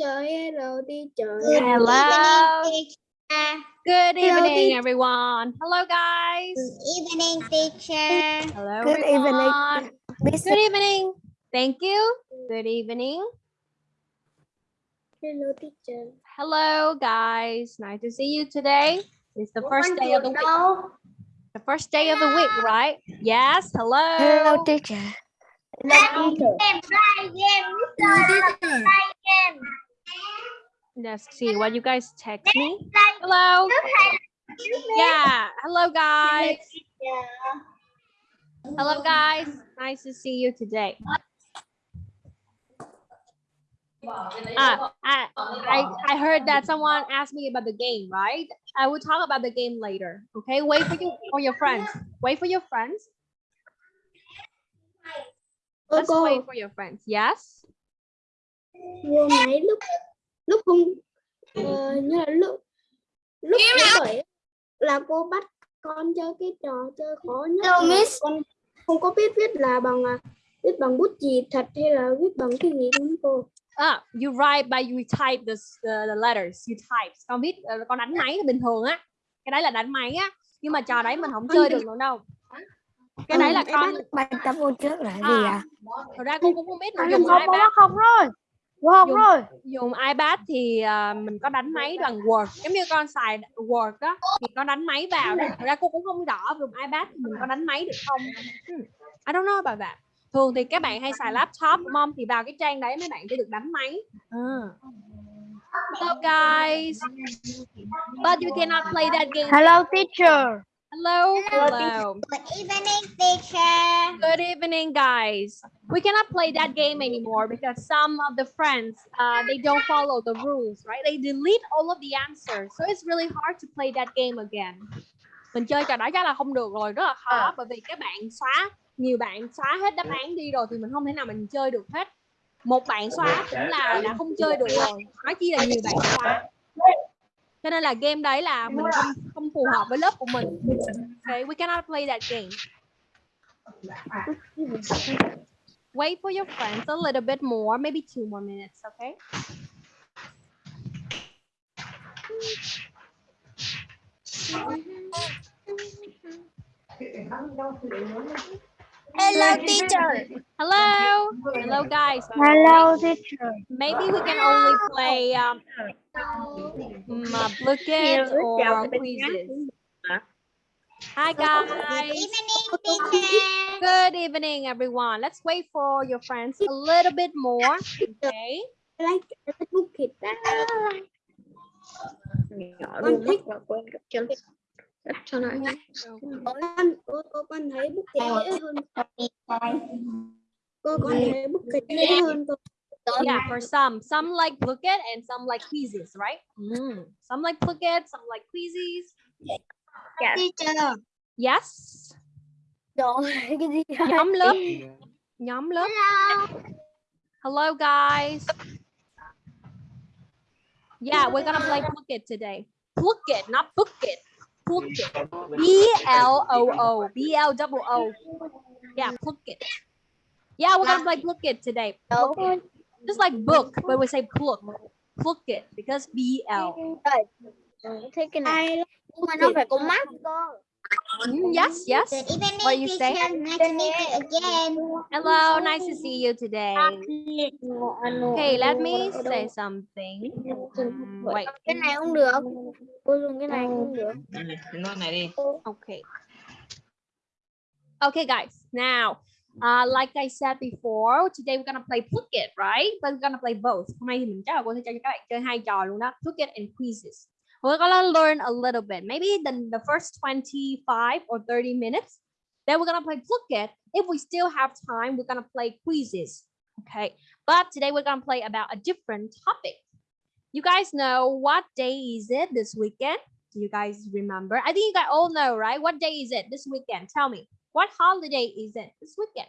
Hello teacher, hello teacher. Good Hello, evening, teacher. everyone. Hello, guys. Good evening, teacher. Hello, Good evening. everyone. Good evening. Thank you. Good evening. Hello teacher. Hello, guys. Nice to see you today. It's the first day of the week. The first day of the week, right? Yes. Hello. Hello teacher. Hello, teacher. Let's see what you guys text me. Hello. Yeah. Hello, guys. Hello, guys. Nice to see you today. Ah, I, I, I heard that someone asked me about the game, right? I will talk about the game later. Okay, wait for you for your friends. Wait for your friends. Let's wait for your friends. Yes. Lúc lúc không ờ, như là lúc lúc bảy là cô bắt con chơi cái trò chơi khó nhất Hello, miss. con không có biết viết là bằng à, viết bằng bút chì thật hay là viết bằng cái gì đúng cô? Ah, you write by you type the, the, the letters. You type. Con viết ờ, con đánh máy bình thường á. Cái đấy là đánh máy á. Nhưng mà trò đấy mình không chơi được nữa đâu. Cái đấy là Ừ, con bài tập cô trước là gì ạ? Thật ra con cũng không biết Không, dùng không, iPad không rồi. Không? Dùng- rồi. dùng iPad thì à, mình có đánh máy bằng Word. Giống như con xài Word đó thì con đánh máy vào đó thật ra cô cũng không rõ dùng iPad thì mình có đánh máy được không. Hmm, I don't know about that. Thường thì các bạn hay xài laptop đúng không thì vào cái trang đấy mấy bạn sẽ được đánh máy. À. Hello guys. But you cannot play that game. Hello teacher. Hello hello Good evening, teacher. Good evening, guys. We cannot play that game anymore because some of the friends uh, they don't follow the rules, right? They delete all of the answers, so it's really hard to play that game again. Mình chơi trò đó chắc là không được rồi, rất là khó bởi vì các bạn xóa nhiều bạn xóa hết đáp án đi rồi thì mình không thể nào mình chơi được hết. Một bạn xóa cũng là đã không chơi được rồi, nói chi là nhiều bạn xóa. Cho nên là game đấy là mình không không phù hợp với lớp của mình. Okay, we cannot play that game. wait for your friends a little bit more, maybe two more minutes, okay? Hello, teacher. Hello, hello guys. Hello teacher. Maybe we can only play um, mm, uh, or quizzes. Hi guys. Good evening, teacher. Good evening, everyone. Let's wait for your friends a little bit more, okay? Like đã. Con thích cho nó con cô, cô con thấy bút chì hơn cô con thấy bút chì hơn cô Yeah, for some. Some like Blooket and some like quizzes, right? Mm. Some like Blooket, some like quizzes. teacher. Yes. rồi cái gì Nhóm lớp. Nhóm lớp. Hello, guys. Yeah, we're gonna play Blooket today. Blooket, not Bookit. Blooket. B L O O. B L double O. Yeah, Blooket. Yeah, we're gonna play Blooket today. Just like book, but we say Plook. Blooket because B L. thế cái này Nhưng mà nó phải có mắt. Mm, yes, yes. Good evening, What you say? teacher. Nice to meet you again. Hello, nice to see you today. Okay, let me say something. Mm, wait. cái này không được cô dùng cái này không được Nói này đi. Okay. Okay, guys. Now, uh, like I said before, today we're gonna play Phuket, right? But we're gonna play both. Hôm nay thì mình chắc là cô sẽ cho các bạn chơi hai trò luôn đó. Phuket and quizzes. We're gonna learn a little bit. Maybe the, the first 25 or 30 minutes. Then we're gonna play Phuket. If we still have time, we're gonna play quizzes. Okay. But today we're gonna play about a different topic. You guys know what day is it this weekend? Do you guys remember? I think you guys all know, right? What day is it this weekend? Tell me. What holiday is it this weekend?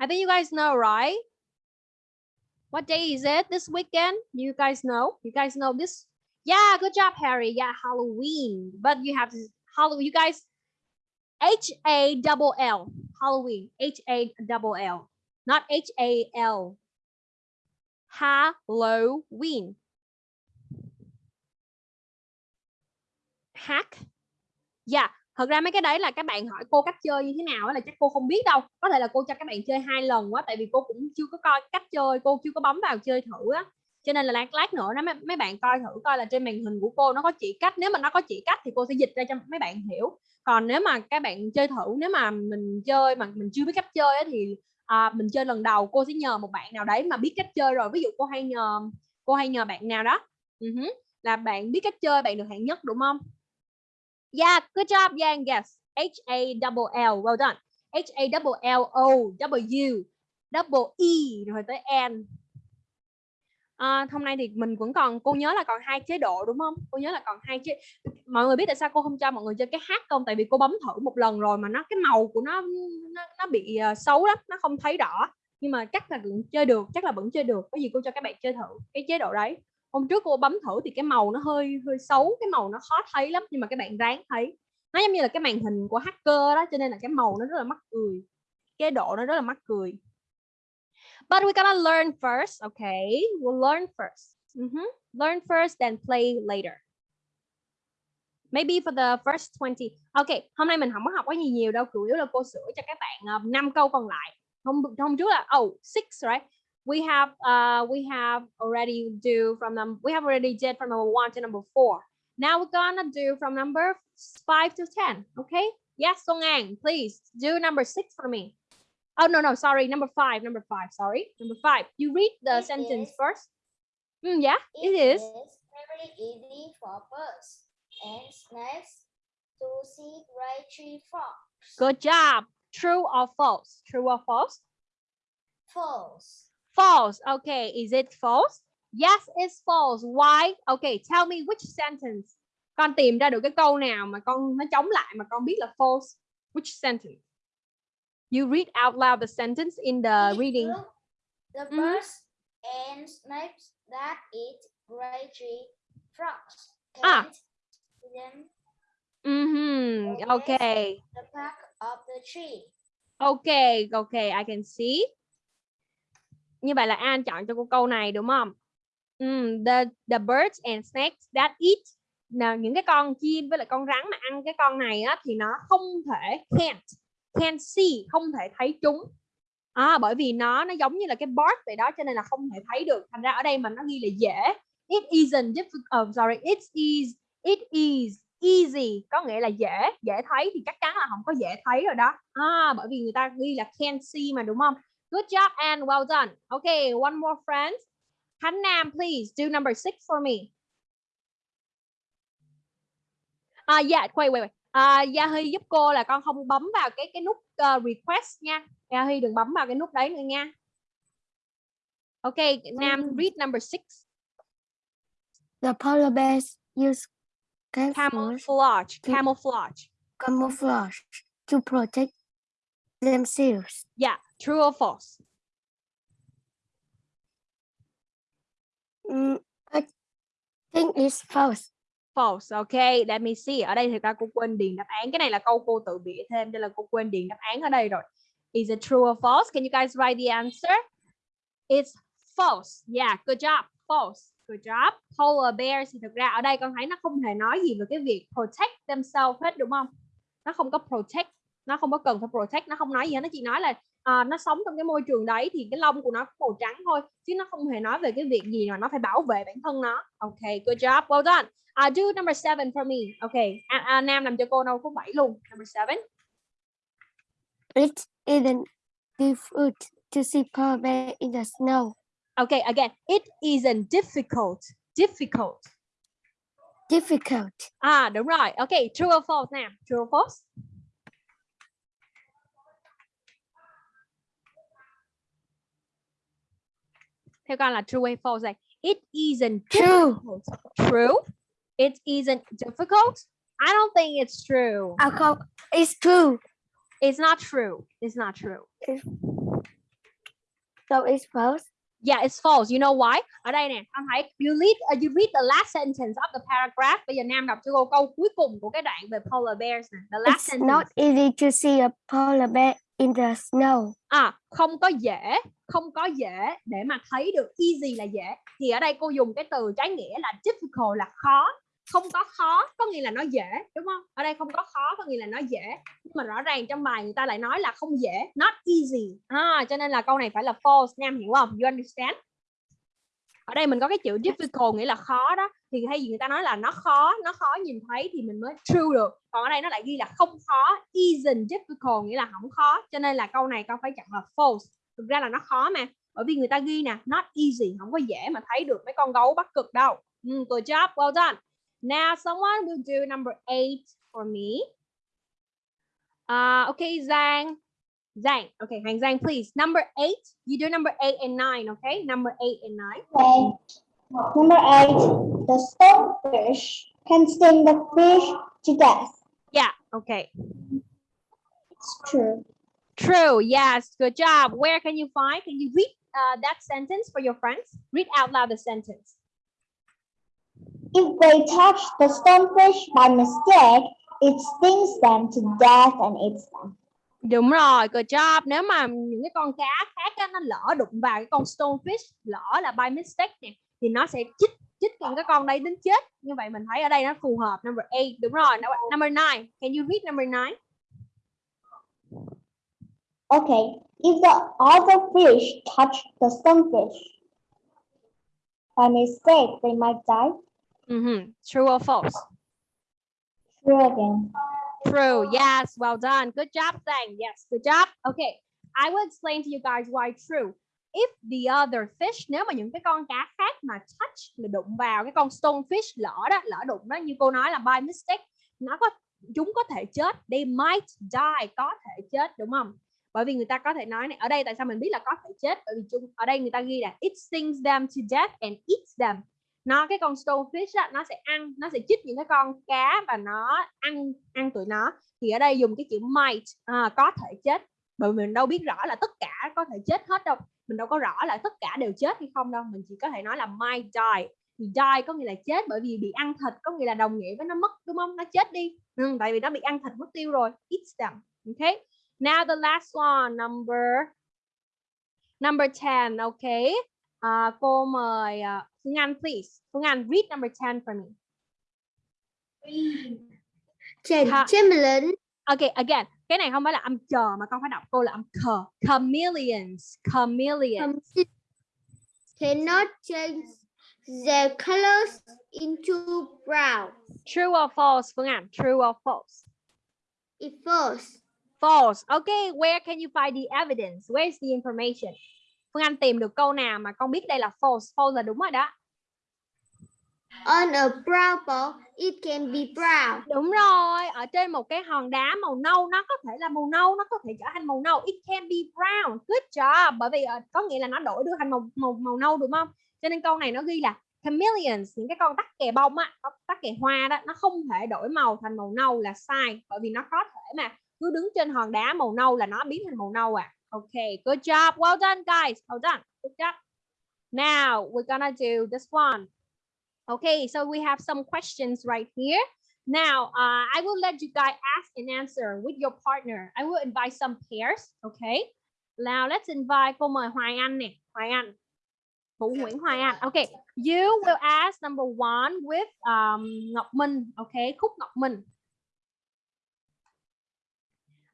I think you guys know, right? What day is it this weekend? You guys know? You guys know this? Yeah, good job, Harry. Yeah, Halloween. But you have Halloween. You guys, H A double L. Halloween. H A double L. not H A L. Halloween. Hack. Yeah, thật ra mấy cái đấy là các bạn hỏi cô cách chơi như thế nào là chắc cô không biết đâu. Có thể là cô cho các bạn chơi hai lần quá tại vì cô cũng chưa có coi cách chơi, cô chưa có bấm vào chơi thử á. Cho nên là lát lát nữa đó mấy, mấy bạn coi thử coi là trên màn hình của cô nó có chỉ cách, nếu mà nó có chỉ cách thì cô sẽ dịch ra cho mấy bạn hiểu. Còn nếu mà các bạn chơi thử, nếu mà mình chơi mà mình chưa biết cách chơi á thì à, mình chơi lần đầu cô sẽ nhờ một bạn nào đấy mà biết cách chơi rồi ví dụ cô hay nhờ cô hay nhờ bạn nào đó uh-huh. là bạn biết cách chơi bạn được hạng nhất đúng không yeah good job Yang. Yes. H A double L. Well done. H A double L O W. Double E rồi tới N. À, hôm nay thì mình vẫn còn cô nhớ là còn hai chế độ đúng không? Cô nhớ là còn hai chế mọi người biết tại sao cô không cho mọi người chơi cái hát không? Tại vì cô bấm thử một lần rồi mà nó cái màu của nó nó, nó bị uh, xấu lắm nó không thấy đỏ nhưng mà chắc là vẫn chơi được chắc là vẫn chơi được. Có gì cô cho các bạn chơi thử cái chế độ đấy hôm trước cô bấm thử thì cái màu nó hơi hơi xấu cái màu nó khó thấy lắm nhưng mà các bạn ráng thấy nó giống như là cái màn hình của hacker đó cho nên là cái màu nó rất là mắc cười cái độ nó rất là mắc cười But we gonna learn first, okay? We'll learn first. Mm -hmm. Learn first, then play later. Maybe for the first 20. Okay, hôm nay mình không có học quá nhiều nhiều đâu, chủ yếu là cô sửa cho các bạn ờ, uh, 5 câu còn lại. Hôm hôm trước là oh, six, right? We have uh we have already do from them we have already did from number 1 to number 4. Now we're gonna do from number 5 to 10, okay? Yes, Song Ang, please do number 6 for me. Oh no no sorry number five number five sorry number five you read the It sentence is- first. Mm, yeah it is. very easy for birds and snakes to see great tree frogs. Good job. True or false? True or false? False. False. Okay, is it false? Yes, it's false. Why? Okay, tell me which sentence. Con tìm ra được cái câu nào mà con nó chống lại mà con biết là false. Which sentence? You read out loud the sentence in the reading. The birds and snakes that eat great tree frogs Ah. them Mm-hmm. Yes. Okay. the back of the tree. Okay, okay, I can see. Như vậy là An chọn cho cô câu này đúng không? Mm, the the birds and snakes that eat. Nào những cái con chim với lại con rắn mà ăn cái con này á thì nó không thể can't can't see không thể thấy chúng. À, bởi vì nó nó giống như là cái bird vậy đó cho nên là không thể thấy được. Thành ra ở đây mà nó ghi là dễ. It isn't difficult oh, ờ, sorry it is it is easy. Có nghĩa là dễ dễ thấy thì chắc chắn là không có dễ thấy rồi đó. À, bởi vì người ta ghi là can't see mà đúng không? Good job and well done okay one more friend Khánh Nam please do number six for me à dạ quay quay quay à, Gia Huy giúp cô là con không bấm vào cái cái nút uh, request nha Gia Huy đừng bấm vào cái nút đấy nữa nha Okay, Nam read number six. The polar bears use camouflage, Camouflage. Camouflage. camouflage to protect themselves. Yeah, true or false? Mm, I think it's false. False. Okay, let me see. Ở đây thì ra cô quên điền đáp án. Cái này là câu cô tự bịa thêm cho là cô quên điền đáp án ở đây rồi. Is it true or false? Can you guys write the answer? It's false. Yeah, good job. False. Good job. Polar bears thì thực ra ở đây con thấy nó không hề nói gì về cái việc protect themselves hết đúng không? Nó không có protect, nó không có cần phải protect, nó không nói gì hết, nó chỉ nói là à, nó sống trong cái môi trường đấy thì cái lông của nó màu trắng thôi chứ nó không hề nói về cái việc gì mà nó phải bảo vệ bản thân nó. Okay, good job. Well done. Uh, do number seven for me. Okay, à, à, Nam làm cho cô đâu có bảy luôn. Number seven. It isn't difficult to see polar bear in the snow. Okay, again, it isn't difficult. Difficult. Difficult. À, đúng rồi. Okay, true or false Nam? True or false? Theo con là true hay false đây? It isn't True. difficult. True. It isn't difficult. I don't think it's true. Call it's true. It's not true. It's not true. So it's false. Yeah, it's false. You know why? Ở đây nè, con thấy you read uh, you read the last sentence of the paragraph. Bây giờ Nam đọc cho cô câu cuối cùng của cái đoạn về polar bears nè. The last It's sentence. not easy to see a polar bear in the snow. à không có dễ không có dễ để mà thấy được easy là dễ thì ở đây cô dùng cái từ trái nghĩa là difficult là khó không có khó có nghĩa là nó dễ đúng không? Ở đây không có khó có nghĩa là nó dễ. Nhưng mà rõ ràng trong bài người ta lại nói là không dễ not easy. À, cho nên là câu này phải là false nam hiểu không? You understand? Ở đây mình có cái chữ difficult nghĩa là khó đó. Thì hay gì người ta nói là nó khó nó khó nhìn thấy thì mình mới true được. Còn ở đây nó lại ghi là không khó isn't difficult nghĩa là không khó. Cho nên là câu này con phải chọn là false. Thực ra là nó khó mà. Bởi vì người ta ghi nè not easy không có dễ mà thấy được mấy con gấu bắt cực đâu. Mm, good job well done. Now someone will do number eight for me uh, okay Zhang. Zhang. okay Hàng Zhang, please number eight you do number eight and nine okay number eight and nine Okay. Number eight, the stonefish can sting the fish to death. yeah okay It's true. True. Yes. Good job. Where can you find? Can you read uh, that sentence for your friends? Read out loud the sentence. If they touch the stonefish by mistake, it stings them to death and eats them. Đúng rồi. Good job. Nếu mà những cái con cá khác á, nó lỡ đụng vào cái con stonefish, lỡ là by mistake nè, thì nó sẽ chích chích những cái con đấy đến chết. Như vậy mình thấy ở đây nó phù hợp. Number eight. Đúng rồi. Number nine. Can you read number nine? Okay, if the other fish touch the stonefish by mistake, they might die. Mhm. True or false? True again. True. Yes. Well done. Good job, Zhang. Yes. Good job. Okay. I will explain to you guys why true. If the other fish, nếu mà những cái con cá khác mà touch là đụng vào cái con stonefish lỡ đó, lỡ đụng đó như cô nói là by mistake, nó có chúng có thể chết. They might die. Có thể chết đúng không? Bởi vì người ta có thể nói này ở đây tại sao mình biết là có thể chết bởi vì chúng ở đây người ta ghi là it stings them to death and eats them nó cái con stonefish á, nó sẽ ăn nó sẽ chích những cái con cá và nó ăn ăn tụi nó. Thì ở đây dùng cái chữ might à, có thể chết. Bởi vì mình đâu biết rõ là tất cả có thể chết hết đâu. Mình đâu có rõ là tất cả đều chết hay không đâu. Mình chỉ có thể nói là might die. Thì die có nghĩa là chết bởi vì bị ăn thịt có nghĩa là đồng nghĩa với nó mất đúng không? Nó chết đi. Ừ, tại vì nó bị ăn thịt mất tiêu rồi. Eats them okay now the last one number number 10 okay À, cô mời uh, Anh please. Anh read number 10 for me. Ch- Ha- Okay, again. Cái này không phải là âm chờ mà con phải đọc cô là âm khờ. Chameleons, chameleons. cannot change their colors into brown. True or false, Phương Anh? True or false? It false. False. Okay, where can you find the evidence? Where is the information? Phương Anh tìm được câu nào mà con biết đây là false? False là đúng rồi đó. On a brown ball, it can be brown. Đúng rồi, ở trên một cái hòn đá màu nâu nó có thể là màu nâu, nó có thể trở thành màu nâu. It can be brown. Good job. Bởi vì ờ, có nghĩa là nó đổi được thành màu màu màu nâu đúng không? Cho nên câu này nó ghi là chameleons, những cái con tắc kè bông á, con tắc kè hoa đó, nó không thể đổi màu thành màu nâu là sai, bởi vì nó có thể mà cứ đứng trên hòn đá màu nâu là nó biến thành màu nâu à. Okay, good job. Well done guys. Well done. Good job. Now we're gonna do this one. Okay, so we have some questions right here. Now, uh, I will let you guys ask and answer with your partner. I will invite some pairs, okay? Now, let's invite cô mời Hoài Anh nè, Hoài Anh. Vũ Nguyễn Hoài Anh. Okay, you will ask number one with um, Ngọc Minh, okay? Khúc Ngọc Minh.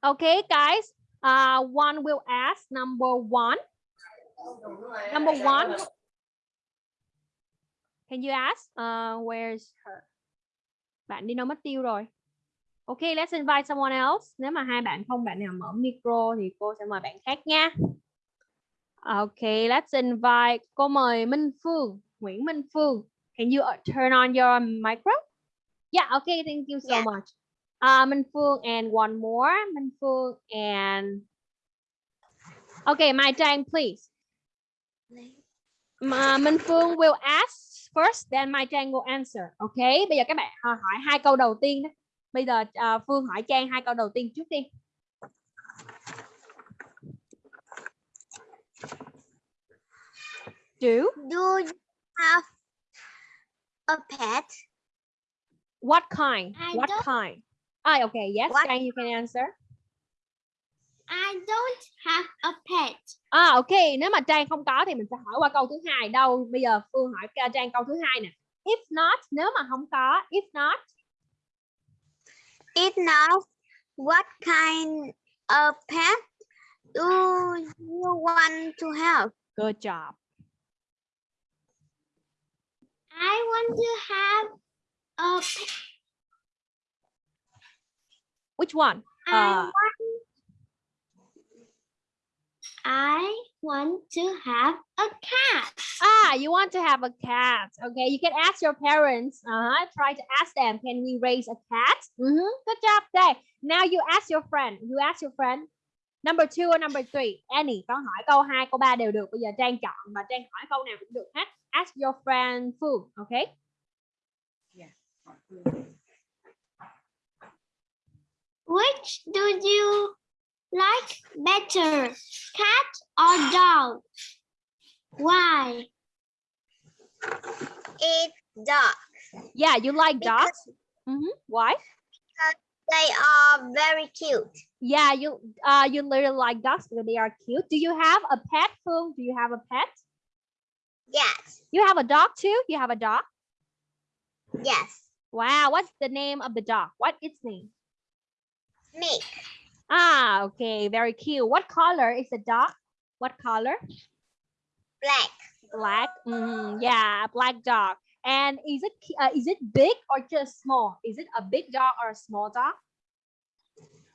Okay, guys. Uh, one will ask number one. Number one. Can you ask? Uh, where's her? Bạn đi đâu mất tiêu rồi? Okay, let's invite someone else. Nếu mà hai bạn không bạn nào mở micro thì cô sẽ mời bạn khác nha. Okay, let's invite. Cô mời Minh Phương, Nguyễn Minh Phương. Can you turn on your micro? Yeah, okay, thank you so Yeah. much. Uh, Minh Phương and one more. Minh Phương and Okay, my Trang, please. Mà Minh Phương will ask first, then Mai Trang will answer. Okay, bây giờ các bạn hỏi, hỏi hai câu đầu tiên đó. Bây giờ à, Phương hỏi Trang hai câu đầu tiên trước đi. Do Do you have a pet? what kind? I what kind? Ah, okay. Yes, What- you can answer. I don't have a pet. À ok, nếu mà Trang không có thì mình sẽ hỏi qua câu thứ hai đâu. Bây giờ Phương hỏi Trang câu thứ hai nè. If not, nếu mà không có, if not, If not, what kind of pet do you want to have? good job. I want to have a pet. Which one? I Uh, want I want to have a cat. ah, you want to have a cat. Okay, you can ask your parents. Uh-huh. Try to ask them, can we raise a cat? Mhm, Good job. Okay. Now you ask your friend. You ask your friend. Number two or number three? Annie, con hỏi câu 2, câu 3 đều được. Bây giờ Trang chọn và Trang hỏi câu nào cũng được hết. Ask your friend Phương. Okay. Which do you like better, cat or dog? Why? It's dog. Yeah, you like Because- dogs? Mhm. Why? Because they are very cute. Yeah, you uh you literally like dogs because they are cute. Do you have a pet, Phương? Do you have a pet? Yes. You have a dog too? You have a dog? Yes. Wow, what's the name of the dog? What its name? Me. Ah, okay, very cute. What color is the dog? What color? Black. Black. Mhm, yeah, black dog. And is it uh, is it big or just small? Is it a big dog or a small dog?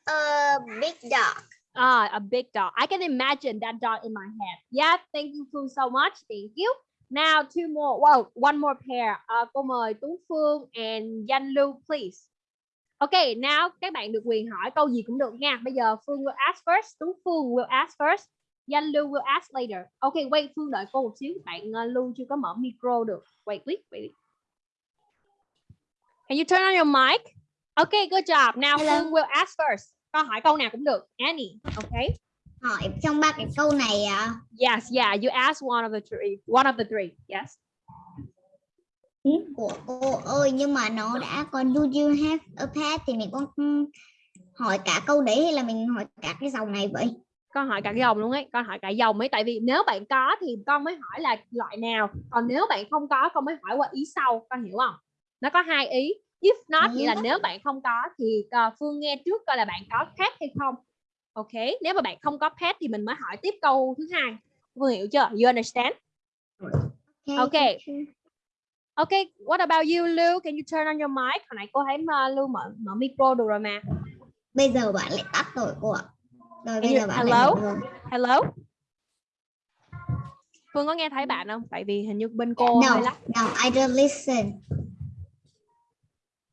A big dog. Ah, a big dog. I can imagine that dog in my head. Yeah, thank you Phương so much. Thank you. Now two more. Wow, one more pair. Uh, cô mời Tú Phương and Danh Lưu, please. Okay, now các bạn được quyền hỏi câu gì cũng được nha. Bây giờ Phương will ask first, Tú Phương will ask first, Danh Lưu will ask later. Okay, wait, Phương đợi cô một xíu. Bạn uh, Lưu chưa có mở micro được. Wait, wait, wait. Can you turn on your mic? Okay, good job. Now. Phương will ask first. Con hỏi câu nào cũng được. Annie, okay? Hỏi trong ba cái câu này à? Yes, yeah, you ask one of the three. One of the three, yes. Của cô ơi nhưng mà nó đã còn do you have a pet thì mình có ừm, hỏi cả câu đấy hay là mình hỏi cả cái dòng này vậy? Con hỏi cả dòng luôn ấy, con hỏi cả dòng ấy. Tại vì nếu bạn có thì con mới hỏi là loại nào. Còn nếu bạn không có, con mới hỏi qua ý sau. Con hiểu không? Nó có hai ý. If not nghĩa là nếu bạn không có thì uh, Phương nghe trước coi là bạn có pet hay không. Ok, nếu mà bạn không có pet thì mình mới hỏi tiếp câu thứ hai. Phương hiểu chưa? You understand? Okay. Okay, what about you, Lưu? Can you turn on your mic? Hồi nãy cô thấy uh, Lưu mở mở micro được rồi mà. Bây giờ bạn lại tắt rồi cô ạ. Rồi bây Hello? giờ bạn rồi. Hello? Phương có nghe thấy bạn không? Tại vì hình như bên cô No, lắc. no, I don't listen.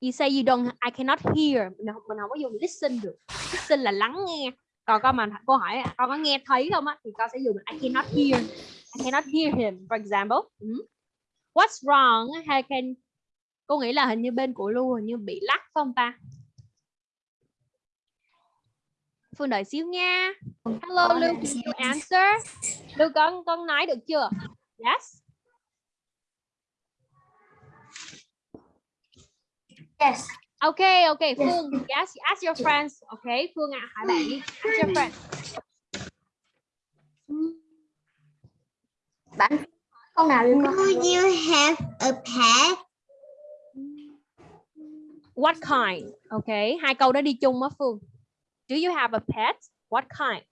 You say you don't, I cannot hear. Mình không, mình không có dùng listen được. Listen là lắng nghe. Còn con mà cô hỏi con có nghe thấy không á thì con sẽ dùng I cannot hear. I cannot hear him, for example. Ừ. What's wrong? Hay can cô nghĩ là hình như bên của Lưu hình như bị lắc không ta? Phương đợi xíu nha. Hello Con Lưu, can you answer? Lưu con con nói được chưa? Yes. Yes. Okay, okay, Phương, yes, ask your friends. Okay, Phương ạ, hỏi bạn đi. Ask your friends. Bạn câu nào liên Do you have a pet? What kind? Okay, hai câu đó đi chung á Phương. Do you have a pet? What kind?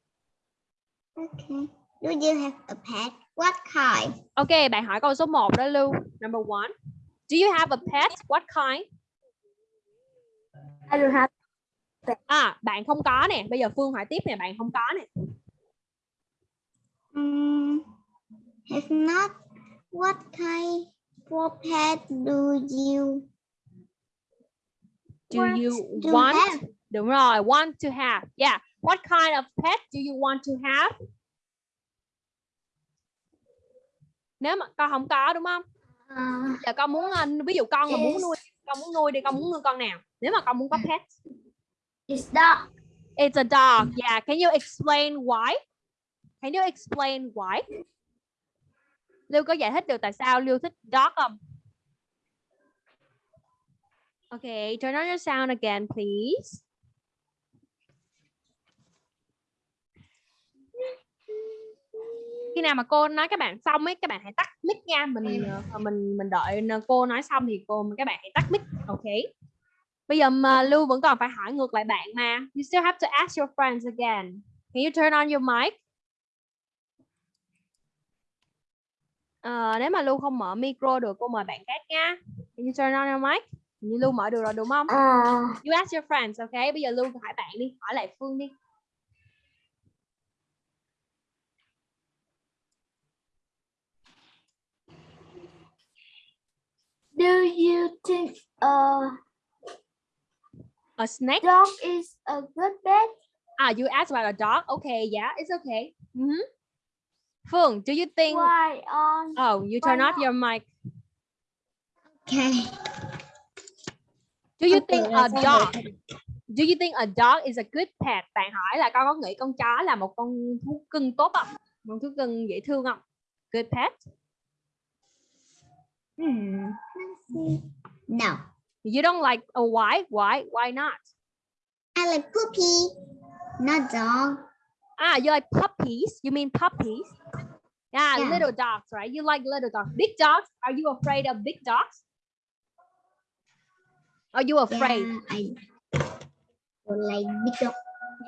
Okay. Do you have a pet? What kind? Okay, bạn hỏi câu số 1 đó Lưu. Number one. Do you have a pet? What kind? I don't have À, bạn không có nè. Bây giờ Phương hỏi tiếp nè, bạn không có nè. Um, have not. What kind of pet do you Do want you to want? have? Đúng rồi, want to have. Yeah. What kind of pet do you want to have? Nếu mà con không có đúng không? Uh, giờ con muốn ờ, ví dụ con mà muốn nuôi con muốn nuôi đi con muốn nuôi con nào nếu mà con muốn có pet it's dog. it's a dog yeah can you explain why can you explain why Lưu có giải thích được tại sao Lưu thích dog không? Okay, turn on your sound again, please. Khi nào mà cô nói các bạn xong ấy, các bạn hãy tắt mic nha. Mình ờ, mình mình đợi cô nói xong thì cô các bạn hãy tắt mic. Okay. Bây giờ mà Lưu vẫn còn phải hỏi ngược lại bạn mà. You still have to ask your friends again. Can you turn on your mic? Ờ, nếu mà Lưu không mở micro được cô mời bạn khác nha. Can you turn on your mic? Như Lưu mở được rồi đúng không? À, You ask your friends, okay? Bây giờ Lưu hỏi bạn đi, hỏi lại Phương đi. Do you think a A snake? dog is a good pet? Ah, you asked about a dog. Okay, yeah, it's okay. Mhm. Phương, do you think? Why on Oh, you turn why off your mic. Okay. Do you think a dog? Do you think a dog is a good pet? Bạn hỏi là con có nghĩ con chó là một con thú cưng tốt không? Một thú cưng dễ thương không? Good pet? Hmm. No. You don't like a why? Why? Why not? I like Poopy, not dog. Ah, you like puppies? You mean puppies? Yeah, Yeah. little dogs, right? You like little dogs. Big dogs? Are you afraid of big dogs? Are you afraid? Yeah, I don't like big dog.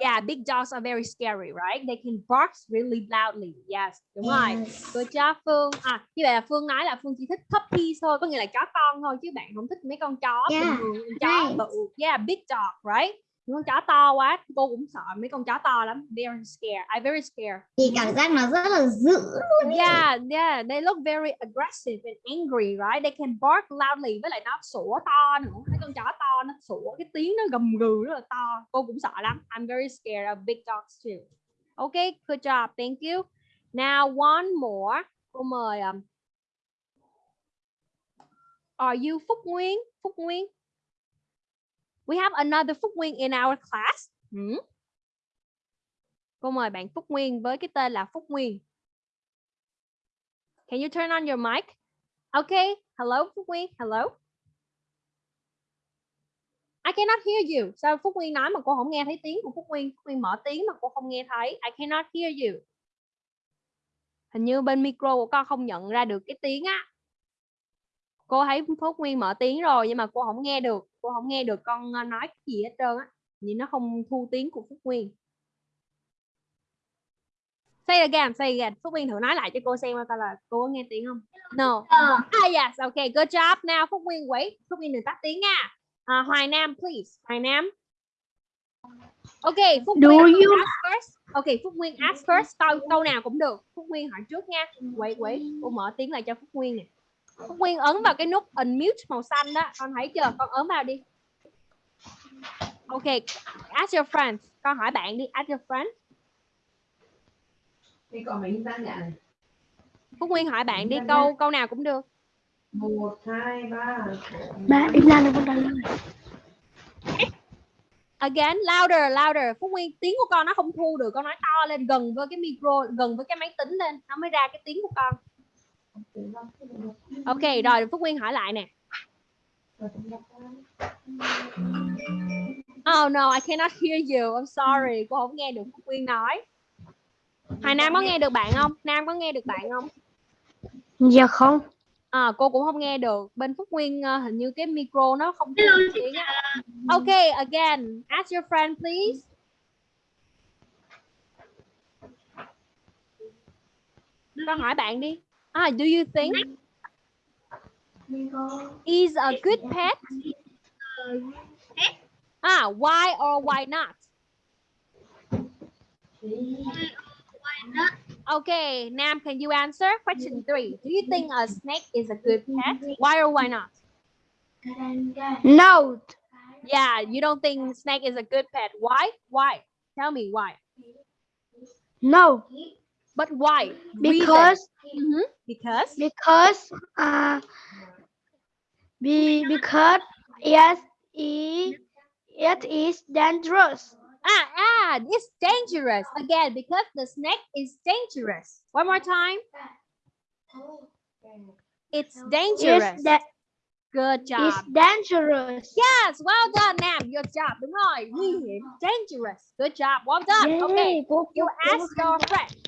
Yeah, big dogs are very scary, right? They can bark really loudly. Yes, đúng rồi. Good job Phương. À, như vậy là Phương nói là Phương chỉ thích puppies thôi, có nghĩa là chó con thôi chứ bạn không thích mấy con chó bình Yeah, thường, con chó right. bự. Yeah, big dog, right? Con chó to quá, cô cũng sợ mấy con chó to lắm. Very scared. I very scared. Thì cảm giác nó rất là dữ luôn. Yeah, yeah, they look very aggressive and angry, right? They can bark loudly với lại nó sủa to nữa. Mấy con chó to nó sủa cái tiếng nó gầm gừ rất là to. Cô cũng sợ lắm. I'm very scared of big dogs too. Okay, good job. Thank you. Now one more. Cô mời um, Are you Phúc Nguyên? Phúc Nguyên. We have another Phúc Nguyên in our class. Hmm? Cô mời bạn Phúc Nguyên với cái tên là Phúc Nguyên. Can you turn on your mic? Okay. Hello, Phúc Nguyên. Hello. I cannot hear you. Sao Phúc Nguyên nói mà cô không nghe thấy tiếng của Phúc Nguyên? Phúc Nguyên mở tiếng mà cô không nghe thấy. I cannot hear you. Hình như bên micro của con không nhận ra được cái tiếng á. Cô thấy Phúc Nguyên mở tiếng rồi nhưng mà cô không nghe được. Cô không nghe được con ờ, nói cái gì hết trơn á. Vì nó không thu tiếng của Phúc Nguyên. Say again, say again. Phúc Nguyên thử nói lại cho cô xem coi là cô có nghe tiếng không? No. Ah, yes, okay, good job. Now Phúc Nguyên wait. Phúc Nguyên đừng tắt tiếng nha. À, Hoài Nam, please. Hoài Nam. Okay, Phúc Do Nguyên you- ask first. Okay, Phúc Nguyên ask first. Câu câu nào cũng được. Phúc Nguyên hỏi trước nha. Wait, wait. Cô mở tiếng lại cho Phúc Nguyên nè. Nguyên ấn vào cái nút unmute màu xanh đó. Con thấy chưa? Con ấn vào đi. Okay, ask your friends. Con hỏi bạn đi. Ask your friends. Thế còn mình đang nhận này. Phúc Nguyên hỏi bạn đi câu câu nào cũng được. Một, hai, ba. Ba im lặng đừng có trả lời. Again, louder, louder. Phúc Nguyên tiếng của con nó không thu được, con nói to lên gần với cái micro, gần với cái máy tính lên, nó mới ra cái tiếng của con. Ok, rồi Phúc Nguyên hỏi lại nè. Oh no, I cannot hear you. I'm sorry, cô không nghe được Phúc Nguyên nói. Hoài Nam có nghe được bạn không? Nam có nghe được bạn không? Dạ không. À, cô cũng không nghe được. Bên Phúc Nguyên ờ, hình như cái micro nó không tiếng á. Okay, again, ask your friend please. Con hỏi bạn đi. Ah, do you think is a good pet? Ah, why or why not? Okay, Nam, can you answer? Question three. Do you think a snake is a good pet? Why or why not? No. Yeah, you don't think snake is a good pet. Why? Why? Tell me why. No. But why? Because Mhm. Because because uh be because yes it, it is dangerous. ah ah it's dangerous again because the snake is dangerous. One more time. It's dangerous. It's, da- Good job. it's dangerous. Yes, well done, Nam. Good job. Rồi. Dangerous. Good job. Well done. Okay. Yeah, You ask your friend.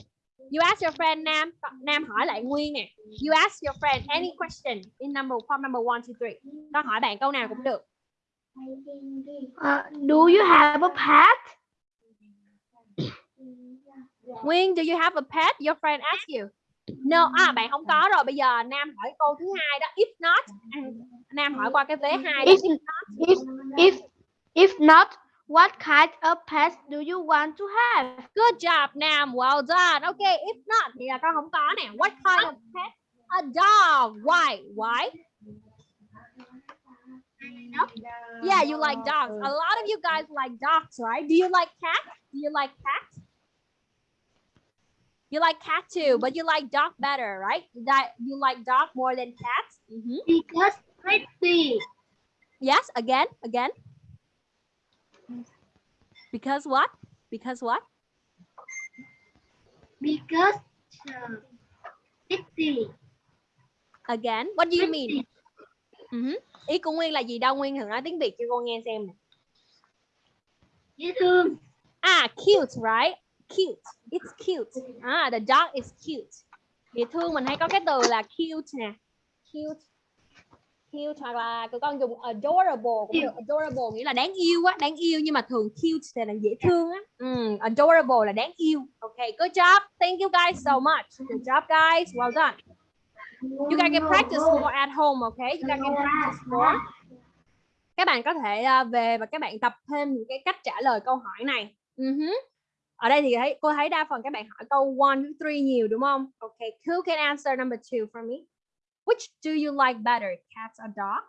You ask your friend Nam. Nam hỏi lại Nguyên nè. You ask your friend any question in number form number one, two, three. Con hỏi bạn câu nào cũng được. Uh, do you have a pet? Nguyên, do you have a pet? Your friend ask you. No, à bạn không có rồi. Bây giờ Nam hỏi câu thứ hai đó. If not, Nam hỏi qua cái vế hai. đó. If, if, if, if not, what kind of pet do you want to have? Good job, Nam. Well done. Okay, if not thì là con không có nè. What kind of pet? A dog. Why? Why? Yeah, you like dogs. A lot of you guys like dogs, right? Do you like cats? Do you like cats? You like cat too, but you like dog better, right? That you like dog more than cats. Mhm. Because pretty. Yes, again, again. Because what? Because what? Because uh, pretty. Again. What do you mean? Mhm. Ý của Nguyên là gì đâu? Nguyên thử nói tiếng Việt cho con nghe xem nè. Dễ thương. Ah, cute, right? Cute. It's cute. Ah, the dog is cute. Dễ thương mình hay có cái từ là cute nè. Cute. Cute hoặc là tụi con dùng adorable cũng được. Adorable nghĩa là đáng yêu á, đáng yêu nhưng mà thường cute thì là dễ thương á. Mm, adorable là đáng yêu. Okay, good job. Thank you guys so much. Good job guys. Well done. You guys can practice more at home, okay? You guys can practice more. Các bạn có thể ờ, về và các bạn tập thêm những cái cách trả lời câu hỏi này. Mhm. Ở đây thì thấy cô thấy đa phần các bạn hỏi câu one to three nhiều đúng không? Okay, who can answer number two for me? Which do you like better, cats or dog?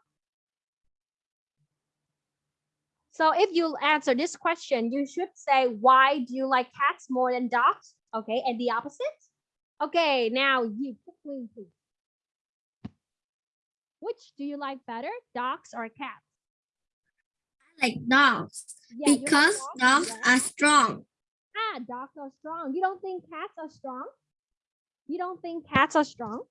So if you answer this question, you should say why do you like cats more than dogs? Okay, and the opposite. Okay, now you quickly please. Which do you like better, dogs or cats? I like dogs Yeah, you like because dogs Yeah. are strong. Ah, dogs are strong. You don't think cats are strong? You don't think cats are strong?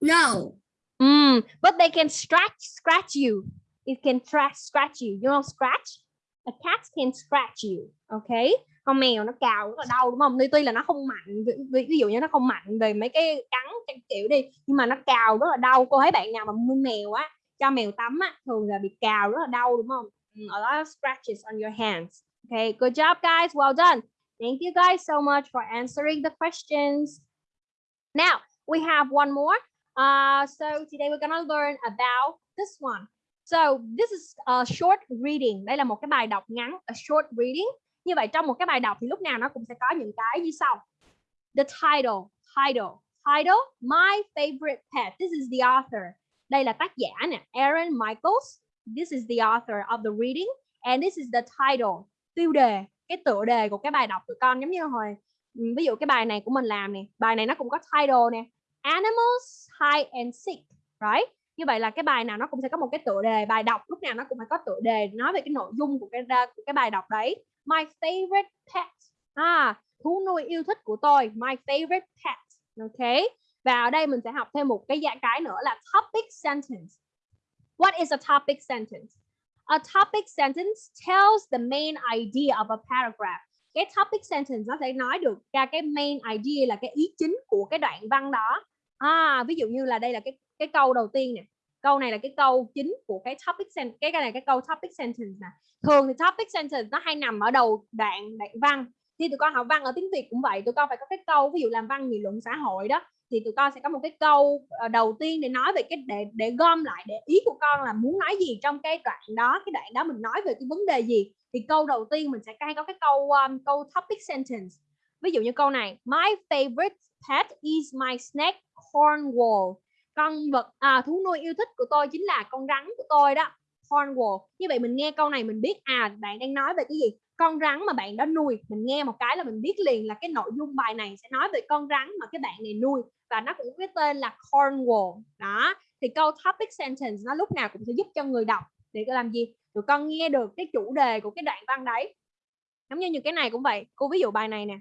No, Mm, but they can scratch scratch you. It can scratch, scratch you. You know scratch? A cat can scratch you. Okay? Con mèo nó cào rất là đau đúng không? Tuy tuy là nó không mạnh, ví, ví, dụ như nó không mạnh về mấy cái cắn cái kiểu đi, nhưng mà nó cào rất là đau. Cô thấy bạn nào mà nuôi mèo á, cho mèo tắm á, thường là bị cào rất là đau đúng không? Ừ, a lot of scratches on your hands. Okay, good job guys. Well done. Thank you guys so much for answering the questions. Now, we have one more. Uh, so today we're gonna learn about this one. So this is a short reading. Đây là một cái bài đọc ngắn, a short reading. Như vậy trong một cái bài đọc thì lúc nào nó cũng sẽ có những cái như sau. The title, title, title, my favorite pet. This is the author. Đây là tác giả nè, Aaron Michaels. This is the author of the reading and this is the title. Tiêu đề, cái tựa đề của cái bài đọc tụi con giống như hồi ví dụ cái bài này của mình làm nè, bài này nó cũng có title nè. Animals hide and seek, right? Như vậy là cái bài nào nó cũng sẽ có một cái tựa đề, bài đọc lúc nào nó cũng phải có tựa đề nói về cái nội dung của cái của cái bài đọc đấy. My favorite pet. À, thú nuôi yêu thích của tôi, my favorite pet. Ok. Và ở đây mình sẽ học thêm một cái dạng cái nữa là topic sentence. What is a topic sentence? A topic sentence tells the main idea of a paragraph. Cái topic sentence nó sẽ nói được ra cái main idea là cái ý chính của cái đoạn văn đó. À, ví dụ như là đây là cái cái câu đầu tiên nè. Câu này là cái câu chính của cái topic sentence. Cái cái này cái câu topic sentence nè. Thường thì topic sentence nó hay nằm ở đầu đoạn đoạn văn. Thì tụi con học văn ở tiếng Việt cũng vậy, tụi con phải có cái câu ví dụ làm văn nghị luận xã hội đó thì tụi con sẽ có một cái câu ờ, đầu tiên để nói về cái để để gom lại để ý của con là muốn nói gì trong cái đoạn đó cái đoạn đó mình nói về cái vấn đề gì thì câu đầu tiên mình sẽ hay có cái câu um, câu topic sentence ví dụ như câu này my favorite pet is my snake cornwall con vật à, thú nuôi yêu thích của tôi chính là con rắn của tôi đó cornwall như vậy mình nghe câu này mình biết à bạn đang nói về cái gì? Con rắn mà bạn đã nuôi. Mình nghe một cái là mình biết liền là cái nội dung bài này sẽ nói về con rắn mà cái bạn này nuôi và nó cũng có cái tên là Cornwall đó thì câu topic sentence nó lúc nào cũng sẽ giúp cho người đọc để làm gì? Tụi con nghe được cái chủ đề của cái đoạn văn đấy. Giống như những cái này cũng vậy. Cô ví dụ bài này nè.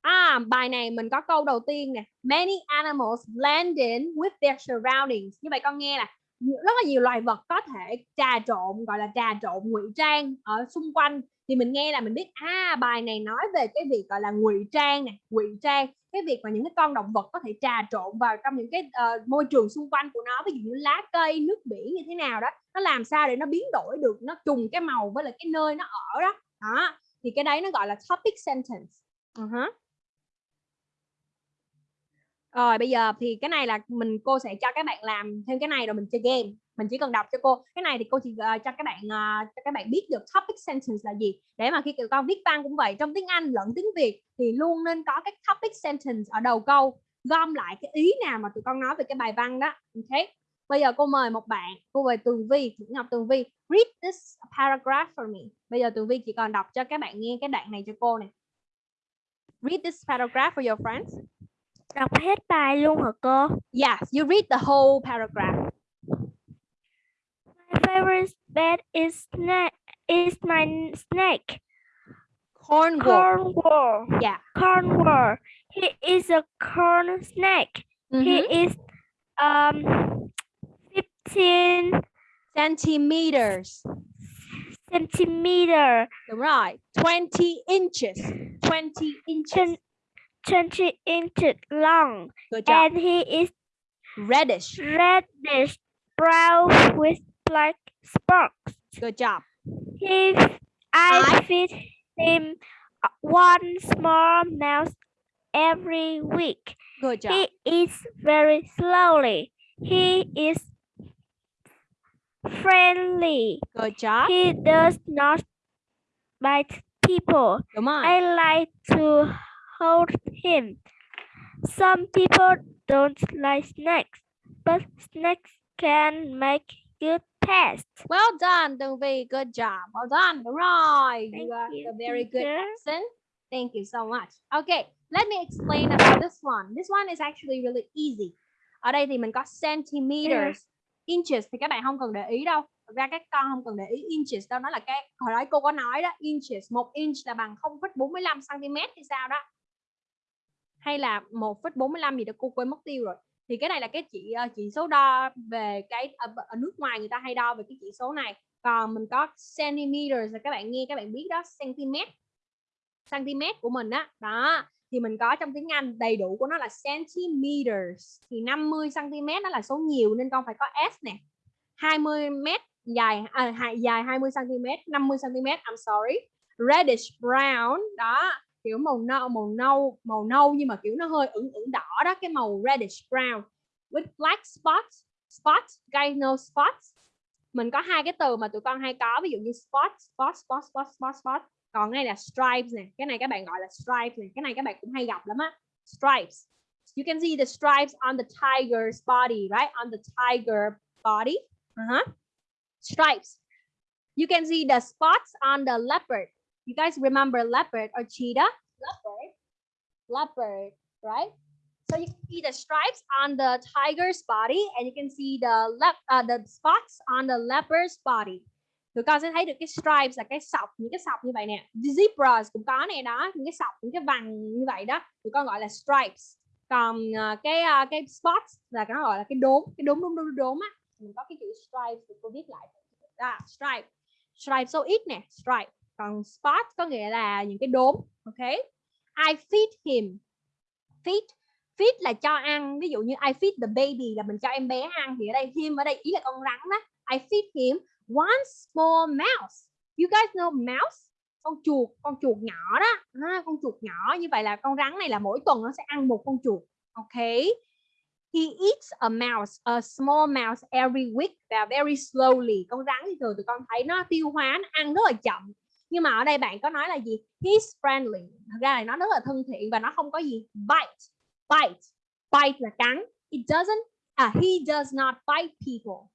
À, bài này mình có câu đầu tiên nè. Many animals blend in with their surroundings. Như vậy con nghe là rất là nhiều loài vật có thể trà trộn gọi là trà trộn ngụy trang ở xung quanh thì mình nghe là mình biết à bài này nói về cái việc gọi là ngụy trang nè ngụy trang cái việc mà những cái con động vật có thể trà trộn vào trong những cái uh, môi trường xung quanh của nó ví dụ như lá cây nước biển như thế nào đó nó làm sao để nó biến đổi được nó trùng cái màu với lại cái nơi nó ở đó đó thì cái đấy nó gọi là topic sentence uh-huh. Rồi bây giờ thì cái này là mình cô sẽ cho các bạn làm thêm cái này rồi mình chơi game. Mình chỉ cần đọc cho cô. Cái này thì cô chỉ uh, cho các bạn uh, cho các bạn biết được topic sentence là gì. Để mà khi tụi con viết văn cũng vậy, trong tiếng Anh lẫn tiếng Việt thì luôn nên có cái topic sentence ở đầu câu, gom lại cái ý nào mà tụi con nói về cái bài văn đó. Ok. Bây giờ cô mời một bạn, cô mời Tường Vi, Nguyễn Ngọc Tường Vi, read this paragraph for me. Bây giờ Tường Vi chỉ còn đọc cho các bạn nghe cái đoạn này cho cô này. Read this paragraph for your friends. Đọc hết bài luôn hả cô? Yes, you read the whole paragraph. My favorite pet is snake. Is my snake. Cornwall. Cornwall. Yeah. Cornwall. He is a corn snake. Mhm. He is um 15 Centimeters. centimeter, Right. 20 inches. 20 inches. 20 inches long, and he is Reddish. reddish brown with black spots. Good job. He, I feed him uh, one small mouse every week. Good job. He eats very slowly. He is friendly. Good job. He does not bite people. Đúng rồi. I like to hold him. Some people don't like snakes, but snakes can make good pets. Well done, Tường Vi. Good job. Well done. Đúng rồi. Thank you got you, a very good teacher. accent. Thank you so much. Okay, let me explain about this one. This one is actually really easy. Ở đây thì mình có centimeters, inches thì các bạn không cần để ý đâu. Thực ra các con không cần để ý inches đâu, nó là cái hồi nãy cô có nói đó, inches, một inch là bằng 0,45 cm thì sao đó. Hay là 1,45 gì đó cô quên mất tiêu rồi. Thì cái này là cái chỉ ờ, chỉ số đo về cái ờ, ở, ở nước ngoài người ta hay đo về cái chỉ số này. Còn mình có centimeters là các bạn nghe các bạn biết đó, cm cm của mình đó đó thì mình có trong tiếng Anh đầy đủ của nó là centimeters thì 50 cm đó là số nhiều nên con phải có s nè 20 m dài à, hai- dài 20 cm 50 cm I'm sorry reddish brown đó kiểu màu nâu màu nâu màu nâu nhưng mà, kiểu, nó hơi ửng ửng đỏ đó, cái màu reddish brown with black spots spots guys know spots. Mình có hai cái từ mà tụi con hay có, ví dụ như spot spot spot spot spot spot còn đây là stripes nè, cái này các bạn gọi là stripes nè, cái này các bạn cũng hay gặp lắm á, stripes. You can see the stripes on the tiger's body, right? On the tiger body, uh-huh. stripes. You can see the spots on the leopard you guys remember leopard or cheetah? Leopard. Leopard right? So you can see the stripes on the tiger's body and you can see the lep- uh, the spots on the leopard's body. Tụi con sẽ thấy được cái stripes là cái sọc những cái sọc như vậy nè. Zebras cũng có nè đó những cái sọc những cái vằn như vậy đó tụi con gọi là stripes. Còn ờ, cái ờ, cái spots là nó gọi là cái đốm cái đốm đốm đốm đốm á. Mình có cái chữ stripes thì cô viết lại. Đó stripe. Stripe số ít nè stripe còn spot có nghĩa là những cái đốm ok I feed him feed feed là cho ăn ví dụ như I feed the baby là mình cho em bé ăn thì ở đây him ở đây ý là con rắn đó I feed him one small mouse. You guys know mouse? Con chuột, con chuột nhỏ đó. À, con chuột nhỏ như vậy là con rắn này là mỗi tuần nó sẽ ăn một con chuột. Ok. He eats a mouse, a small mouse every week và very slowly. Con rắn thì thường tụi con thấy nó tiêu hóa, nó ăn rất là chậm. Nhưng mà ở đây bạn có nói là gì? He's friendly. Thật ra là nó rất là thân thiện và nó không có gì bite. Bite. Bite là cắn. It doesn't, à, he does not bite people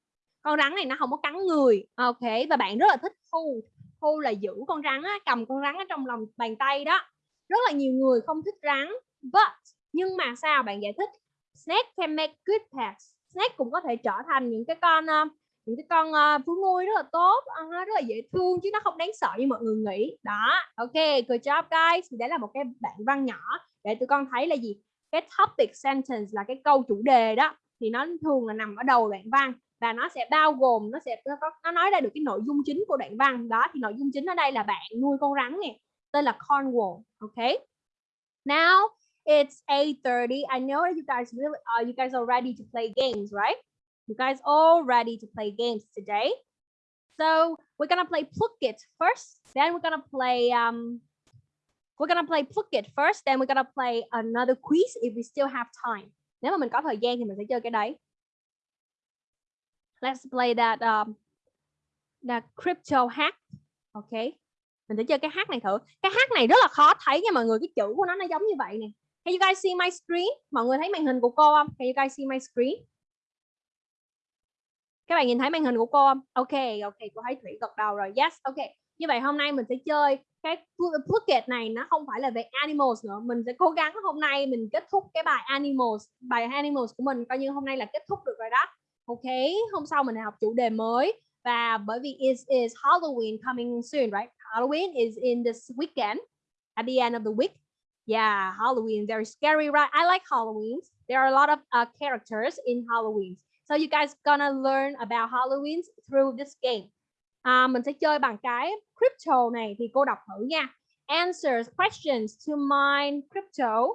con rắn này nó không có cắn người ok và bạn rất là thích hold hold là giữ con rắn á, cầm con rắn ở trong lòng bàn tay đó rất là nhiều người không thích rắn but nhưng mà sao bạn giải thích snake can make good pets snake cũng có thể trở thành những cái con uh, những cái con ờ, thú nuôi rất là tốt ờ, rất là dễ thương chứ nó không đáng sợ như mọi người nghĩ. Đó ok good job guys. Thì đấy là một cái bạn văn nhỏ để tụi con thấy là gì? Cái topic sentence là cái câu chủ đề đó. Thì nó thường là nằm ở đầu đoạn văn và nó sẽ bao gồm nó sẽ nó, có, nó nói ra được cái nội dung chính của đoạn văn. Đó thì nội dung chính ở đây là bạn nuôi con rắn nè tên là Cornwall Ok. now it's 8:30 I know that you guys really uh, you guys are ready to play games right? You guys all ready to play games today? So, we're gonna play pluck it first, then we're gonna play um we're gonna play pluck it first, then we're gonna play another quiz if we still have time. Nếu mà mình có thời gian thì mình sẽ chơi cái đấy. Let's play that um that crypto hack. Okay mình sẽ chơi cái hack này thử. Cái hack này rất là khó thấy nha mọi người, cái chữ của nó nó giống như vậy nè. Can you guys see my screen? Mọi người thấy màn hình của cô không? Can you guys see my screen? Các bạn nhìn thấy màn hình của cô không? Ok ok cô thấy thủy gật đầu rồi. Yes ok. Như vậy hôm nay mình sẽ chơi cái Phuket này nó không phải là về animals nữa. Mình sẽ cố gắng hôm nay mình kết thúc cái bài animals bài animals của mình coi như hôm nay là kết thúc được rồi đó. Ok hôm sau mình học chủ đề mới. Và bởi vì is is Halloween coming soon right? Halloween is in this weekend at the end of the week. Yeah Halloween very scary right? I like Halloween there are a lot of uh, characters in Halloween so you guys gonna learn about Halloween through this game. À, mình sẽ chơi bằng cái crypto này thì cô đọc thử nha. Answers questions to mine crypto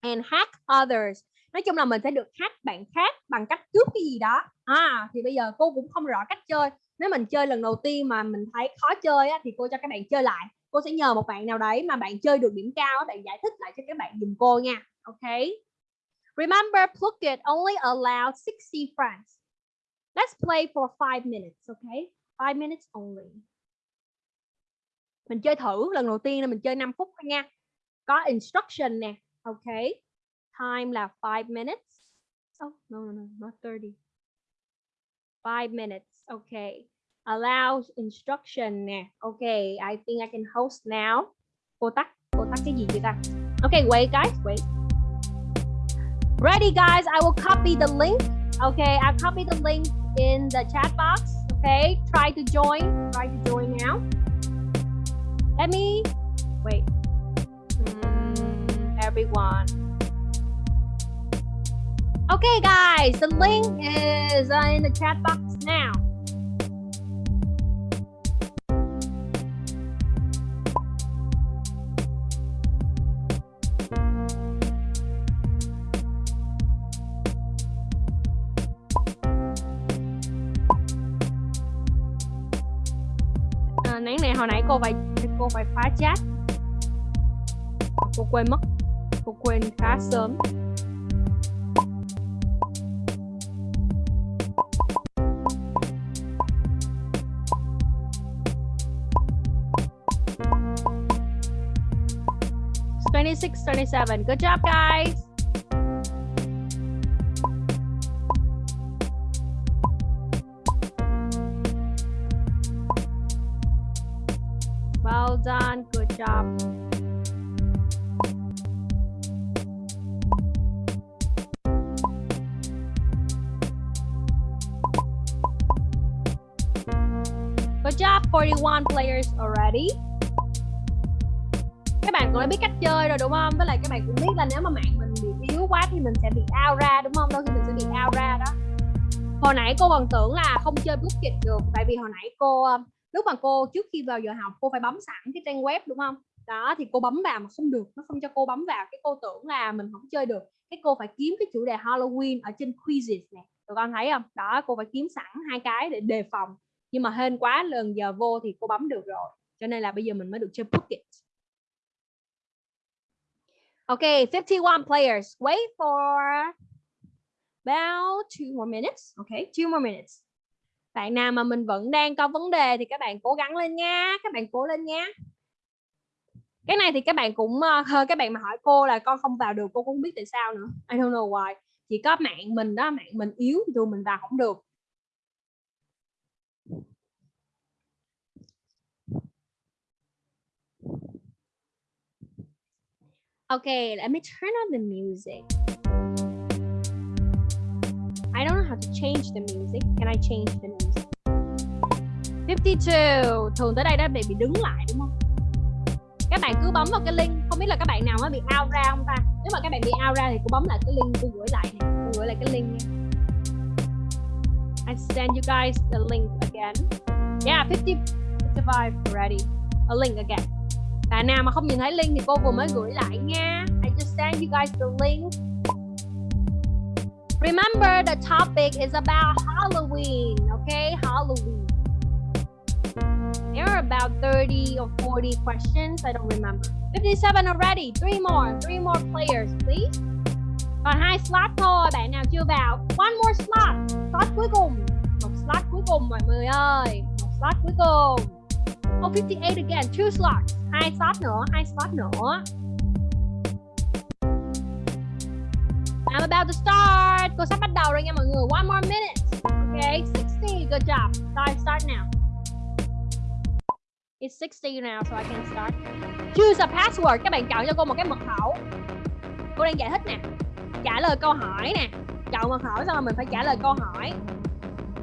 and hack others. Nói chung là mình sẽ được hack bạn khác bằng cách cướp cái gì đó. À thì bây giờ cô cũng không rõ cách chơi. Nếu mình chơi lần đầu tiên mà mình thấy khó chơi á, thì cô cho các bạn chơi lại. Cô sẽ nhờ một bạn nào đấy mà bạn chơi được điểm cao bạn giải thích lại cho các bạn dùm cô nha. Ok? Remember, Phuket only allowed 60 francs. Let's play for 5 minutes, okay? 5 minutes only. Mình chơi thử, lần đầu tiên là mình chơi 5 phút thôi nha. Có instruction nè, okay. time là 5 minutes. Oh no no no, not 30 5 minutes, okay. Allow instruction nè, okay. I think I can host now. Cô tắt cô tắt cái gì vậy ta? Okay, wait, guys, wait. Ready guys? I will copy the link okay? I'll copy the link in the chat box okay? Try to join. Try to join now. Let me wait. Mm, everyone. Okay guys the link is uh, in the chat box now cô phải cô phải phá chat cô quên mất cô quên khá sớm Twenty six, twenty seven. Good job, guys. One players already. Các bạn cũng đã biết cách chơi rồi đúng không? Với lại các bạn cũng biết là nếu mà mạng mình bị yếu quá thì mình sẽ bị out ra đúng không? Đôi khi mình sẽ bị out ra đó. Hồi nãy cô còn tưởng là không chơi bút dịch được, tại vì hồi nãy cô um, lúc mà cô, trước khi vào giờ học, cô phải bấm sẵn cái trang web đúng không? Đó, thì cô bấm vào mà không được, nó không cho cô bấm vào. Cái cô tưởng là mình không chơi được, cái cô phải kiếm cái chủ đề Halloween ở trên quizzes này tụi con thấy không? Đó, cô phải kiếm sẵn hai cái để đề phòng nhưng mà hên quá lần giờ vô thì cô bấm được rồi cho nên là bây giờ mình mới được chơi Phuket ok 51 players. Wait for about two more minutes. ok two more minutes. Bạn nào mà mình vẫn đang có vấn đề thì các bạn cố gắng lên nha, các bạn cố lên nha. Cái này thì các bạn cũng uh, các bạn mà hỏi cô là con không vào được, cô cũng không biết tại sao nữa. I don't know why. Chỉ có mạng mình đó, mạng mình yếu thì tụi mình vào không được. Okay, let me turn on the music. I don't know how to change the music. Can I change the music? 52. Thường tới đây đã bị bị đứng lại đúng không? Các bạn cứ bấm vào cái link, không biết là các bạn nào mới bị out ra không ta nếu mà các bạn bị out ra thì cứ bấm lại cái link tôi gửi lại nè cô gửi lại cái link nha I send you guys the link again yeah 50 55 already a link again bạn nào mà không nhìn thấy link thì cô vừa mới gửi lại nha I just send you guys the link Remember the topic is about Halloween, okay? Halloween. There are about 30 or 40 questions, I don't remember. 57 already, three more, three more players, please. Còn hai slot thôi, bạn nào chưa vào. One more slot, slot cuối cùng. Một slot cuối cùng mọi người ơi. Một slot cuối cùng. Oh, 58 again, two slots. Hai slot nữa, hai slot nữa. I'm about to start. Cô sắp bắt đầu rồi nha mọi người. One more minute. Okay, 60. Good job. Start, start now. It's 60 now, so I can start. Choose a password. Các bạn chọn cho cô một cái mật khẩu. Cô đang giải thích nè. Trả lời câu hỏi nè. Chọn mật khẩu xong rồi mình phải trả lời câu hỏi.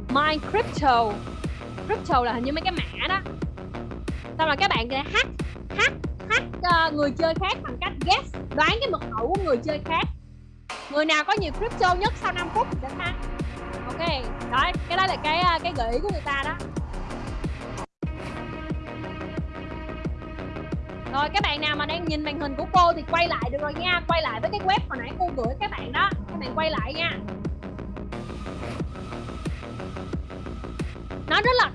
My crypto. Crypto là hình như mấy cái mã đó. Xong rồi các bạn sẽ hack, hack, hack uh, người chơi khác bằng cách guess, đoán cái mật khẩu của người chơi khác người nào có nhiều crypto nhất sau 5 phút thì sẽ thắng ok đó cái đó là cái ờ, cái gợi ý của người ta đó rồi các bạn nào mà đang nhìn màn hình của cô thì quay lại được rồi nha. Quay lại với cái web hồi nãy cô gửi các bạn đó. Các bạn quay lại nha. Nó rất là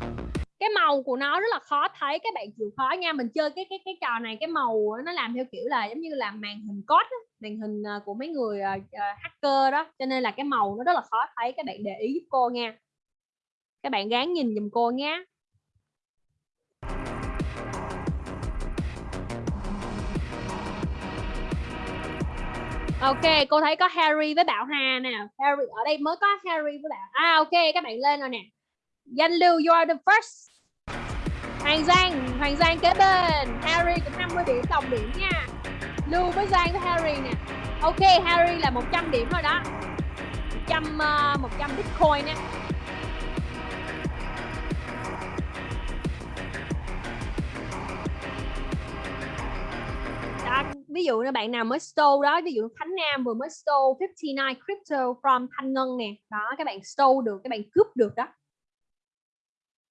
cái màu của nó rất là khó thấy. Các bạn chịu khó nha. Mình chơi cái cái cái trò này cái màu nó làm theo kiểu là giống như là màn hình code màn hình à, của mấy người uh, hacker đó. Cho nên là cái màu nó rất là khó thấy. Các bạn để ý giúp cô nha. Các bạn gán nhìn giùm cô nhé Ok, cô thấy có Harry với Bảo Hà nè. Harry ở đây mới có Harry với Bảo. À ok, các bạn lên rồi nè. Danh Lưu, you are the first. Hoàng Giang, Hoàng Giang kế bên. Harry cũng 50 điểm tổng điểm nha. Lưu với Giang với Harry nè. Ok, Harry là 100 điểm rồi đó. 100 uh, 100 Bitcoin nè. Ví dụ là bạn nào mới stole đó, ví dụ Khánh Nam vừa mới stole 59 crypto from Thanh Ngân nè. Đó, các bạn stole được, các bạn cướp được đó.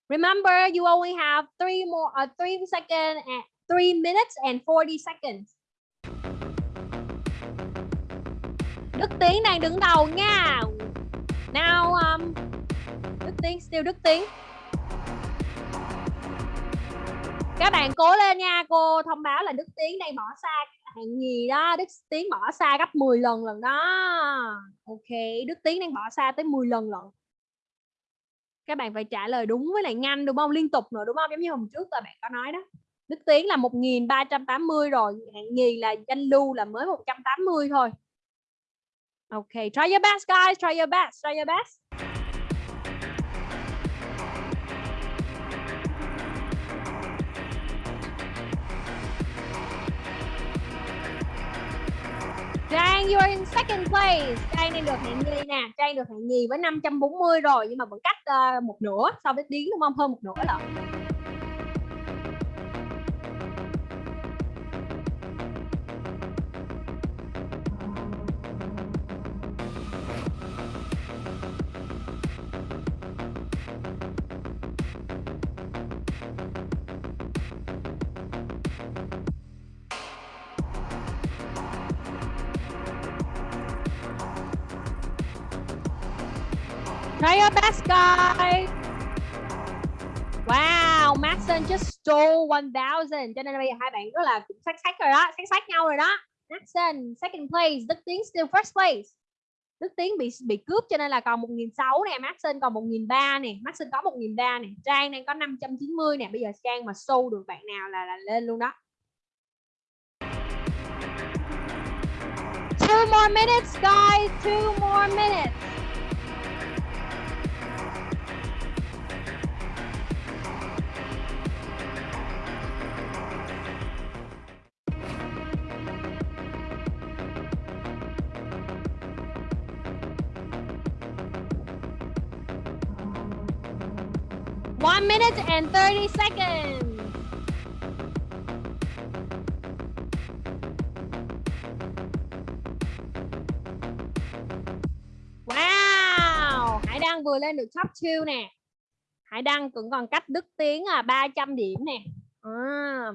Remember, you only have three more, uh, three seconds, and three minutes and 40 seconds. Đức Tiến đang đứng đầu nha. Now, um, Đức Tiến, still Đức Tiến. Các bạn cố lên nha, cô thông báo là Đức Tiến đang bỏ xa hạng nhì đó, Đức Tiến bỏ xa gấp 10 lần lần đó. Ok, Đức Tiến đang bỏ xa tới 10 lần lận. Các bạn phải trả lời đúng với lại nhanh đúng không? Liên tục nữa đúng không? Giống như hôm trước là bạn có nói đó. Đức Tiến là 1380 rồi hạng nhì là danh lưu là mới 180 thôi. Ok try your best guys try your best try your best. Trang, you are in second place. Trang đang được hạng nhì nè. Trang được hạng nhì với 540 rồi nhưng mà vẫn cách uh, một nửa so với Tiến đúng không? Hơn một nửa lận. Best, guys. Wow, Maxon just stole 1000. Cho nên bây giờ hai bạn rất là sát sát rồi đó, sát sát nhau rồi đó. Maxon second place, Đức Tiến still first place. Đức Tiến bị bị cướp cho nên là còn 1006 nè, Maxon còn 1003 nè, Maxon có 1003 nè, Trang đang có 590 nè. Bây giờ Trang mà show được bạn nào là là lên luôn đó. Two more minutes, guys. Two more minutes. minutes and 30 seconds. Wow, Hải Đăng vừa lên được top 2 nè. Hải Đăng cũng còn cách Đức Tiến à 300 điểm nè. À.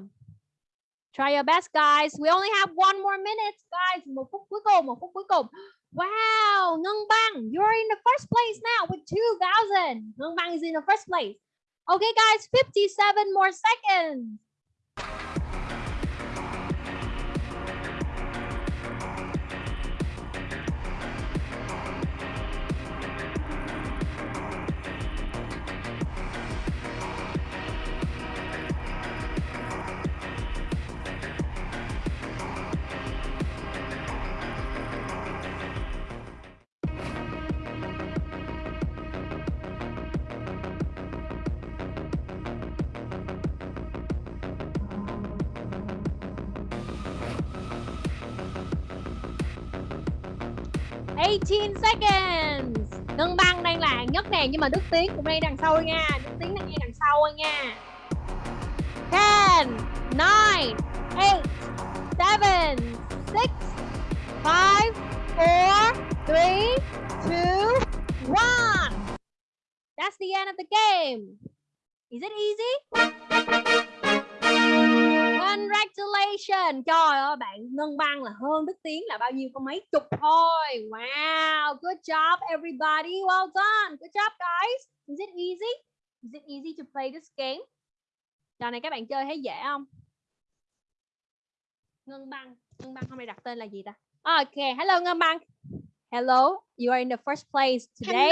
Try your best guys. We only have one more minute guys. Một phút cuối cùng, một phút cuối cùng. Wow, Ngân Bang, you're in the first place now with 2000. Ngân Bang is in the first place. Okay guys, 57 more seconds. Seconds. Ngân băng đang là hạng nhất nè nhưng mà Đức Tiến cũng đang đằng sau nha. Đức Tiến đang ngay đằng sau nha. Ten, nine, eight, seven, six, five, four, three, two, one. That's the end of the game. Is it easy? Congratulations. Trời ơi, bạn Ngân Băng là hơn Đức Tiến là bao nhiêu có mấy chục thôi. Wow, good job everybody. Well done. Good job guys. Is it easy? Is it easy to play this game? Trò này các bạn chơi thấy dễ không? Ngân Băng. Ngân Băng hôm nay đặt tên là gì ta? Ok, hello Ngân Băng. Hello, you are in the first place today.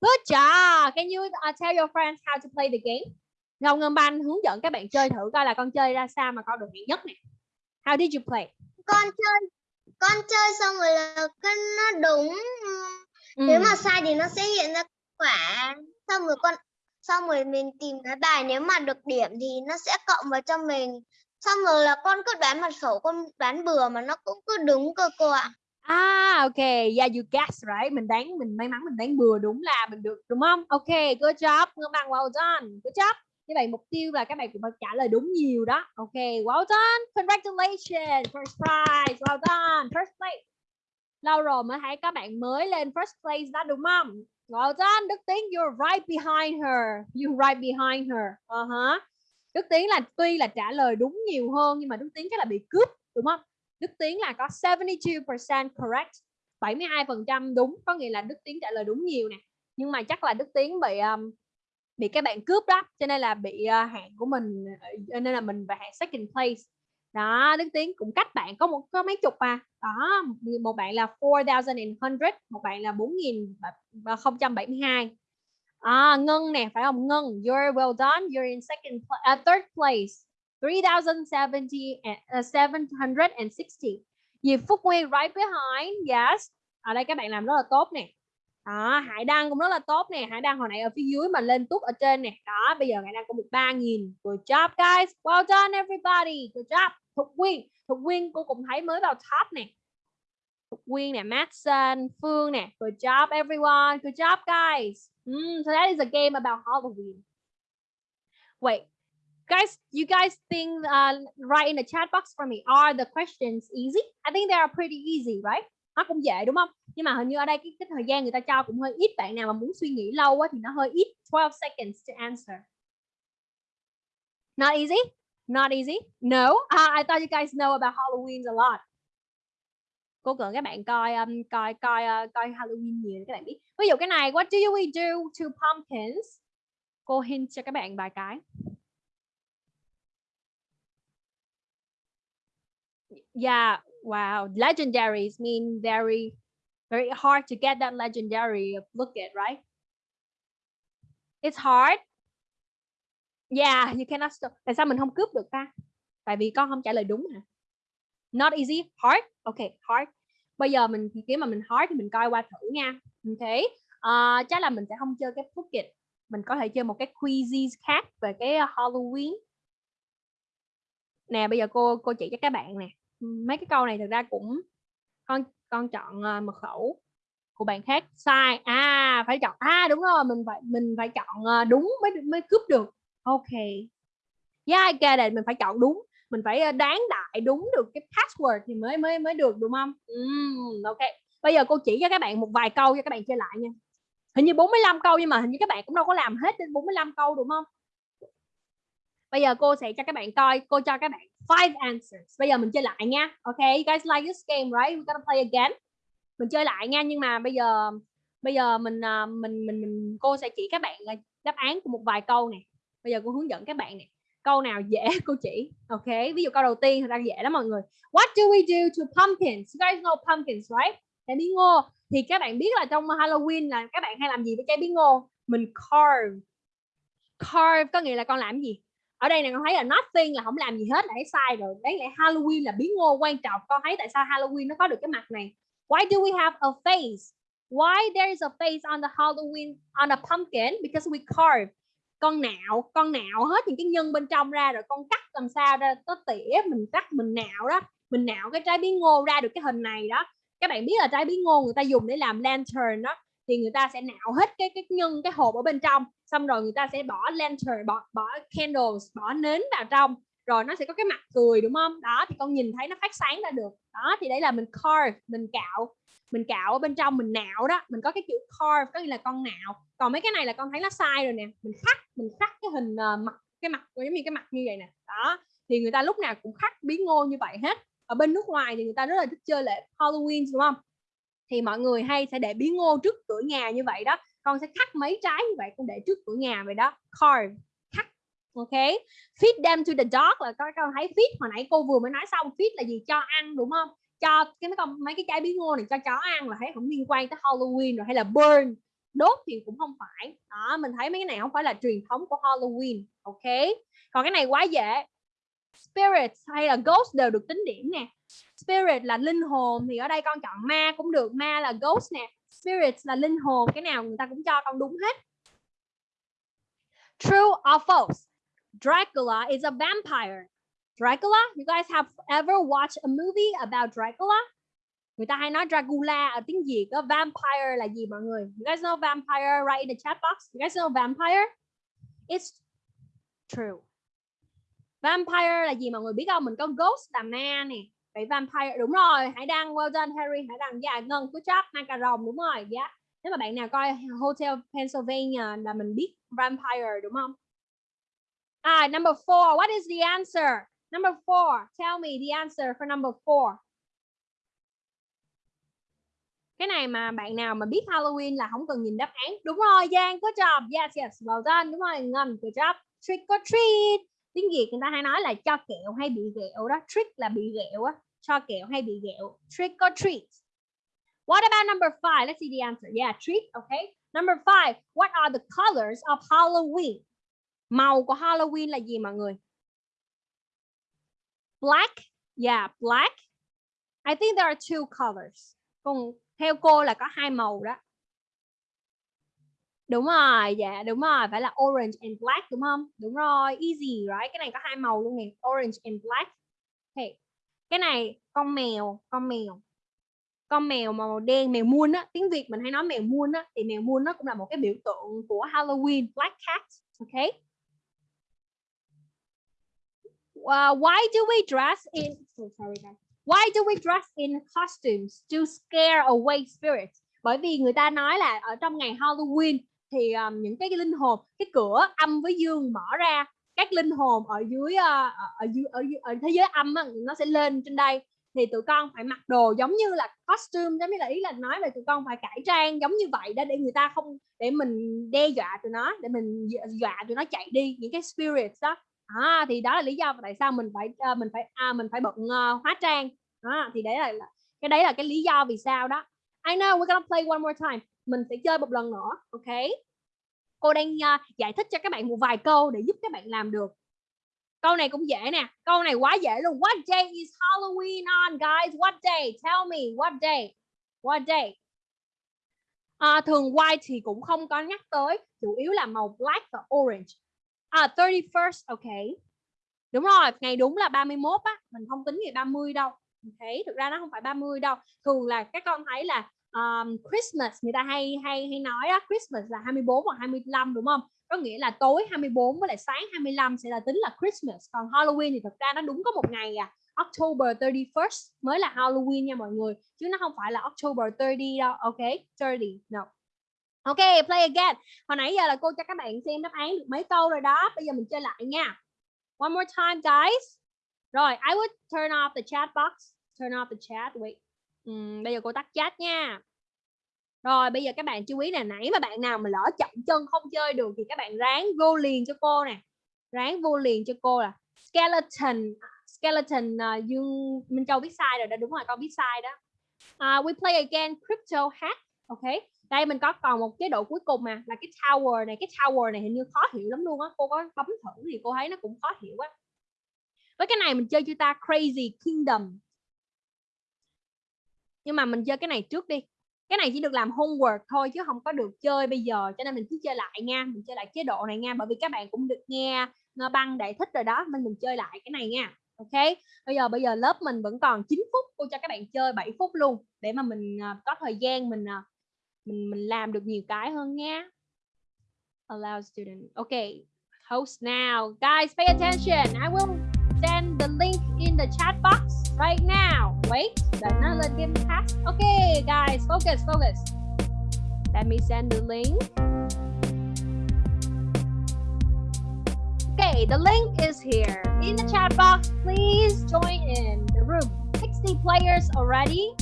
Good job. Can you uh, tell your friends how to play the game? Ngọc Ngân Banh hướng dẫn các bạn chơi thử coi là con chơi ra sao mà con được hạng nhất này. How did you play? con chơi con chơi xong rồi là cái nó đúng Ừ. nếu mà sai thì nó sẽ hiện ra quả xong rồi con xong rồi mình tìm cái bài nếu mà được điểm thì nó sẽ cộng vào cho mình xong rồi là con cứ đoán mật khẩu con đoán bừa mà nó cũng cứ đúng cơ cô ạ Ah, okay. Yeah, you guessed right. Mình đoán mình may mắn mình đoán bừa đúng là mình được đúng không? Okay, good job. Ngân Bang well done. Good job. Như vậy mục tiêu là các bạn cũng phải trả lời đúng nhiều đó. ok, well done. Congratulations. First prize. Well done. First place. Lâu rồi mới thấy các bạn mới lên first place đó đúng không? Well done. Đức Tiến, you're right behind her. You're right behind her. Uh-huh. Đức Tiến là tuy là trả lời đúng nhiều hơn nhưng mà Đức Tiến chắc là bị cướp đúng không? Đức Tiến là có 72% correct 72% đúng có nghĩa là Đức Tiến trả lời đúng nhiều nè nhưng mà chắc là Đức Tiến bị um, bị các bạn cướp đó cho nên là bị uh, hạng của mình ờ, nên là mình và hạng second place. Đó Đức Tiến cũng cách bạn có một có mấy chục mà, đó một bạn là 4100 một bạn là 4072 à, ờ, Ngân nè phải không? Ngân you're well done you're in second pla- uh, third place. 3070 à, à, and, uh, 760 Diệp Phúc Nguyên right behind yes. Ở đây các bạn làm rất là tốt nè đó Hải Đăng cũng rất là tốt nè. Hải Đăng hồi nãy ở phía dưới mà lên tút ở trên nè. Đó bây giờ Hải Đăng có được 3.000 good job guys. Well done everybody. Good job. Thục Quyên. Thục Quyên cô cũng thấy mới vào top nè. Thục Quyên nè Maxson Phương nè. Good job everyone. Good job guys. Mm, so that is a game about Halloween wait guys you guys think uh, write in the chat box for me. Are the questions easy? I think they are pretty easy right? Nó cũng dễ đúng không? Nhưng mà hình như ở đây cái, cái thời gian người ta cho cũng hơi ít bạn nào mà muốn suy nghĩ lâu quá thì nó hơi ít 12 seconds to answer. Not easy? Not easy? No? Uh, I thought you guys know about Halloween a lot. Cô cần các bạn coi um, coi coi uh, coi Halloween nhiều để các bạn biết. Ví dụ cái này what do we do to pumpkins? Cô hint cho các bạn vài cái. Yeah wow legendaries mean very very hard to get that legendary look at right? It's hard. Yeah you cannot stop tại sao mình không cướp được ta? Tại vì con không trả lời đúng hả not easy hard? Okay hard. Bây giờ mình kiếm mà mình hard thì mình coi qua thử nha. Ok. Uh, chắc là mình sẽ không chơi cái Phuket mình có thể chơi một cái quizzes khác về cái ờ, Halloween. Nè bây giờ cô cô chỉ cho các bạn nè. Mấy cái câu này thực ra cũng con con chọn uh, mật khẩu của bạn khác. Sai. À phải chọn. À đúng rồi mình phải mình phải chọn uh, đúng mới mới cướp được. Ok. Yeah ok đây mình phải chọn đúng. Mình phải ờ, đoán đại đúng được cái password thì mới mới mới được đúng không? Mm, ok. Bây giờ cô chỉ cho các bạn một vài câu cho các bạn chơi lại nha. Hình như 45 câu nhưng mà hình như các bạn cũng đâu có làm hết đến 45 câu đúng không? Bây giờ cô sẽ cho các bạn coi cô cho các bạn five answers. Bây giờ mình chơi lại nha. Ok you guys like this game right? We're gonna play again. Mình chơi lại nha nhưng mà bây giờ bây giờ mình à, mình mình, mình cô sẽ chỉ các bạn à, đáp án của một vài câu này bây giờ cô hướng dẫn các bạn này câu nào dễ cô chỉ? Ok ví dụ câu đầu tiên thật ra dễ lắm mọi người. What do we do to pumpkins? You guys know pumpkins right? Trái bí ngô thì các bạn biết là trong Halloween là các bạn hay làm gì với trái bí ngô mình carve. Carve có nghĩa là con làm gì? Ở đây này con thấy là nothing là không làm gì hết là thấy sai rồi. Đấy, lại Halloween là bí ngô quan trọng. Con thấy tại sao Halloween nó có được cái mặt này? Why do we have a face? Why there is a face on the Halloween, on a pumpkin? Because we carve. Con nạo con nạo hết những cái nhân bên trong ra rồi con cắt làm sao ra? Có tỉa, mình cắt, mình nạo đó. Mình nạo cái trái bí ngô ra được cái hình này đó. Các bạn biết là trái bí ngô người ta dùng để làm lantern đó thì người ta sẽ nạo hết cái cái nhân cái hộp ở bên trong xong rồi người ta sẽ bỏ lantern bỏ bỏ candles bỏ nến vào trong rồi nó sẽ có cái mặt cười đúng không? Đó thì con nhìn thấy nó phát sáng ra được. Đó thì đấy là mình carve mình cạo mình cạo ở bên trong mình nạo đó mình có cái chữ carve có nghĩa là con nạo. Còn mấy cái này là con thấy nó sai rồi nè mình khắc mình khắc cái hình uh, mặt cái mặt giống như cái mặt như vậy nè. Đó thì người ta lúc nào cũng khắc bí ngô như vậy hết. Ở bên nước ngoài thì người ta rất là thích chơi lễ Halloween đúng không? Thì mọi người hay sẽ để bí ngô trước cửa nhà như vậy đó. Con sẽ cắt mấy trái như vậy con để trước cửa nhà vậy đó. Carve, cắt, ok? Feed them to the dog là con con thấy feed, hồi nãy cô vừa mới nói xong, feed là gì? Cho ăn, đúng không? Cho cái mấy con, mấy cái trái bí ngô này cho chó ăn là thấy không liên quan tới Halloween rồi, hay là burn. Đốt thì cũng không phải. Đó, mình thấy mấy cái này không phải là truyền thống của Halloween, ok? Còn cái này quá dễ. Spirits hay là ghost đều được tính điểm nè spirit là linh hồn thì ở đây con chọn ma cũng được, ma là ghost nè. Spirit là linh hồn, cái nào người ta cũng cho con đúng hết. True or false? Dracula is a vampire. Dracula, you guys have ever watched a movie about Dracula? Người ta hay nói Dracula ở tiếng Việt, có vampire là gì mọi người? You guys know vampire, right, in the chat box? You guys know vampire? It's true. Vampire là gì mọi người biết không? Mình có ghost là ma nè vậy vampire, đúng rồi, hãy đăng well done, Harry, hãy đăng dạ ngân good job hai cà rồng đúng rồi dạ. Yeah. nếu mà bạn nào coi Hotel Pennsylvania là mình biết vampire, đúng không? Ah number four, what is the answer? Number four, tell me the answer for number four. Cái này mà bạn nào mà biết Halloween là không cần nhìn đáp án. Đúng rồi, Giang, good job, yes yes, well done, đúng rồi ngân good job. Trick or treat. Tiếng Việt người ta hay nói là cho kẹo hay bị ghẹo đó, trick là bị ghẹo á cho kẹo hay bị ghẹo. Trick or treat. What about number five? Let's see the answer. Yeah, treat, okay. Number five, what are the colors of Halloween? Màu của Halloween là gì mọi người? Black? Yeah, black. I think there are two colors. Còn theo cô là có hai màu đó. Đúng rồi dạ đúng rồi. Phải là orange and black, đúng không? Đúng rồi, easy, right? Cái này có hai màu luôn nè. Orange and black. Okay cái này con mèo con mèo. Con mèo màu đen mèo muôn á tiếng việt mình hay nói mèo muôn á thì mèo muôn nó cũng là một cái biểu tượng của Halloween black cat okay uh, why do we dress in oh, sorry guys. Why do we dress in costumes to scare away spirits? Bởi vì người ta nói là ở trong ngày Halloween thì um, những cái, cái linh hồn cái cửa âm với dương mở ra các linh hồn ở dưới ờ, ở, dưới, ở, ở thế giới âm á, nó sẽ lên trên đây. Thì tụi con phải mặc đồ giống như là costume giống như là ý là nói là tụi con phải cải trang giống như vậy đó để người ta không để mình đe dọa tụi nó để mình dọa tụi nó chạy đi những cái spirits đó. À, thì đó là lý do tại sao mình phải ờ, mình phải à, mình phải bận uh, hóa trang. À, thì đấy là cái đấy là cái lý do vì sao đó. I know we're gonna play one more time. Mình sẽ chơi một lần nữa ok? Cô đang uh, giải thích cho các bạn một vài câu để giúp các bạn làm được. Câu này cũng dễ nè. Câu này quá dễ luôn. What day is Halloween on guys? What day? Tell me what day? What day? À, thường white thì cũng không có nhắc tới chủ yếu là màu black và orange. Ờ, à 31st ok. Đúng rồi ngày đúng là 31 á. Mình không tính ngày 30 đâu. Okay. thực ra nó không phải 30 đâu. Thường là các con thấy là um, Christmas người ta hay hay hay nói á Christmas là 24 hoặc 25 đúng không có nghĩa là tối 24 với lại sáng 25 sẽ là tính là Christmas còn Halloween thì thực ra nó đúng có một ngày à October 31st mới là Halloween nha mọi người chứ nó không phải là October 30 đâu ok 30 no Ok, play again. Hồi nãy giờ là cô cho các bạn xem đáp án được mấy câu rồi đó. Bây giờ mình chơi lại nha. One more time, guys. Rồi, I would turn off the chat box. Turn off the chat. Wait. Uhm, bây giờ cô tắt chat nha. Rồi, bây giờ các bạn chú ý là Nãy mà bạn nào mà lỡ chậm chân không chơi được thì các bạn ráng vô liền cho cô nè. Ráng vô liền cho cô là skeleton. Skeleton uh, Dương Minh Châu biết sai rồi đó. Đúng rồi, con biết sai đó. Uh, we play again crypto hack. Ok đây mình có còn một chế độ cuối cùng mà là cái tower này cái tower này hình như khó hiểu lắm luôn á cô có bấm thử thì cô thấy nó cũng khó hiểu á với cái này mình chơi cho ta crazy kingdom nhưng mà mình chơi cái này trước đi. Cái này chỉ được làm homework thôi chứ không có được chơi bây giờ, cho nên mình cứ chơi lại nha, mình chơi lại chế độ này nha, bởi vì các bạn cũng được nghe ờ, băng đại thích rồi đó, nên mình chơi lại cái này nha, ok? Bây giờ bây giờ lớp mình vẫn còn 9 phút, cô cho các bạn chơi 7 phút luôn, để mà mình ờ, có thời gian mình ờ, mình mình làm được nhiều cái hơn nha. Allow student. Ok, host now. Guys, pay attention. I will send the link in the chat box. Right now wait đợi nó lên game pass okay guys focus focus let me send the link okay the link is here in the chat box please join in the room 60 players already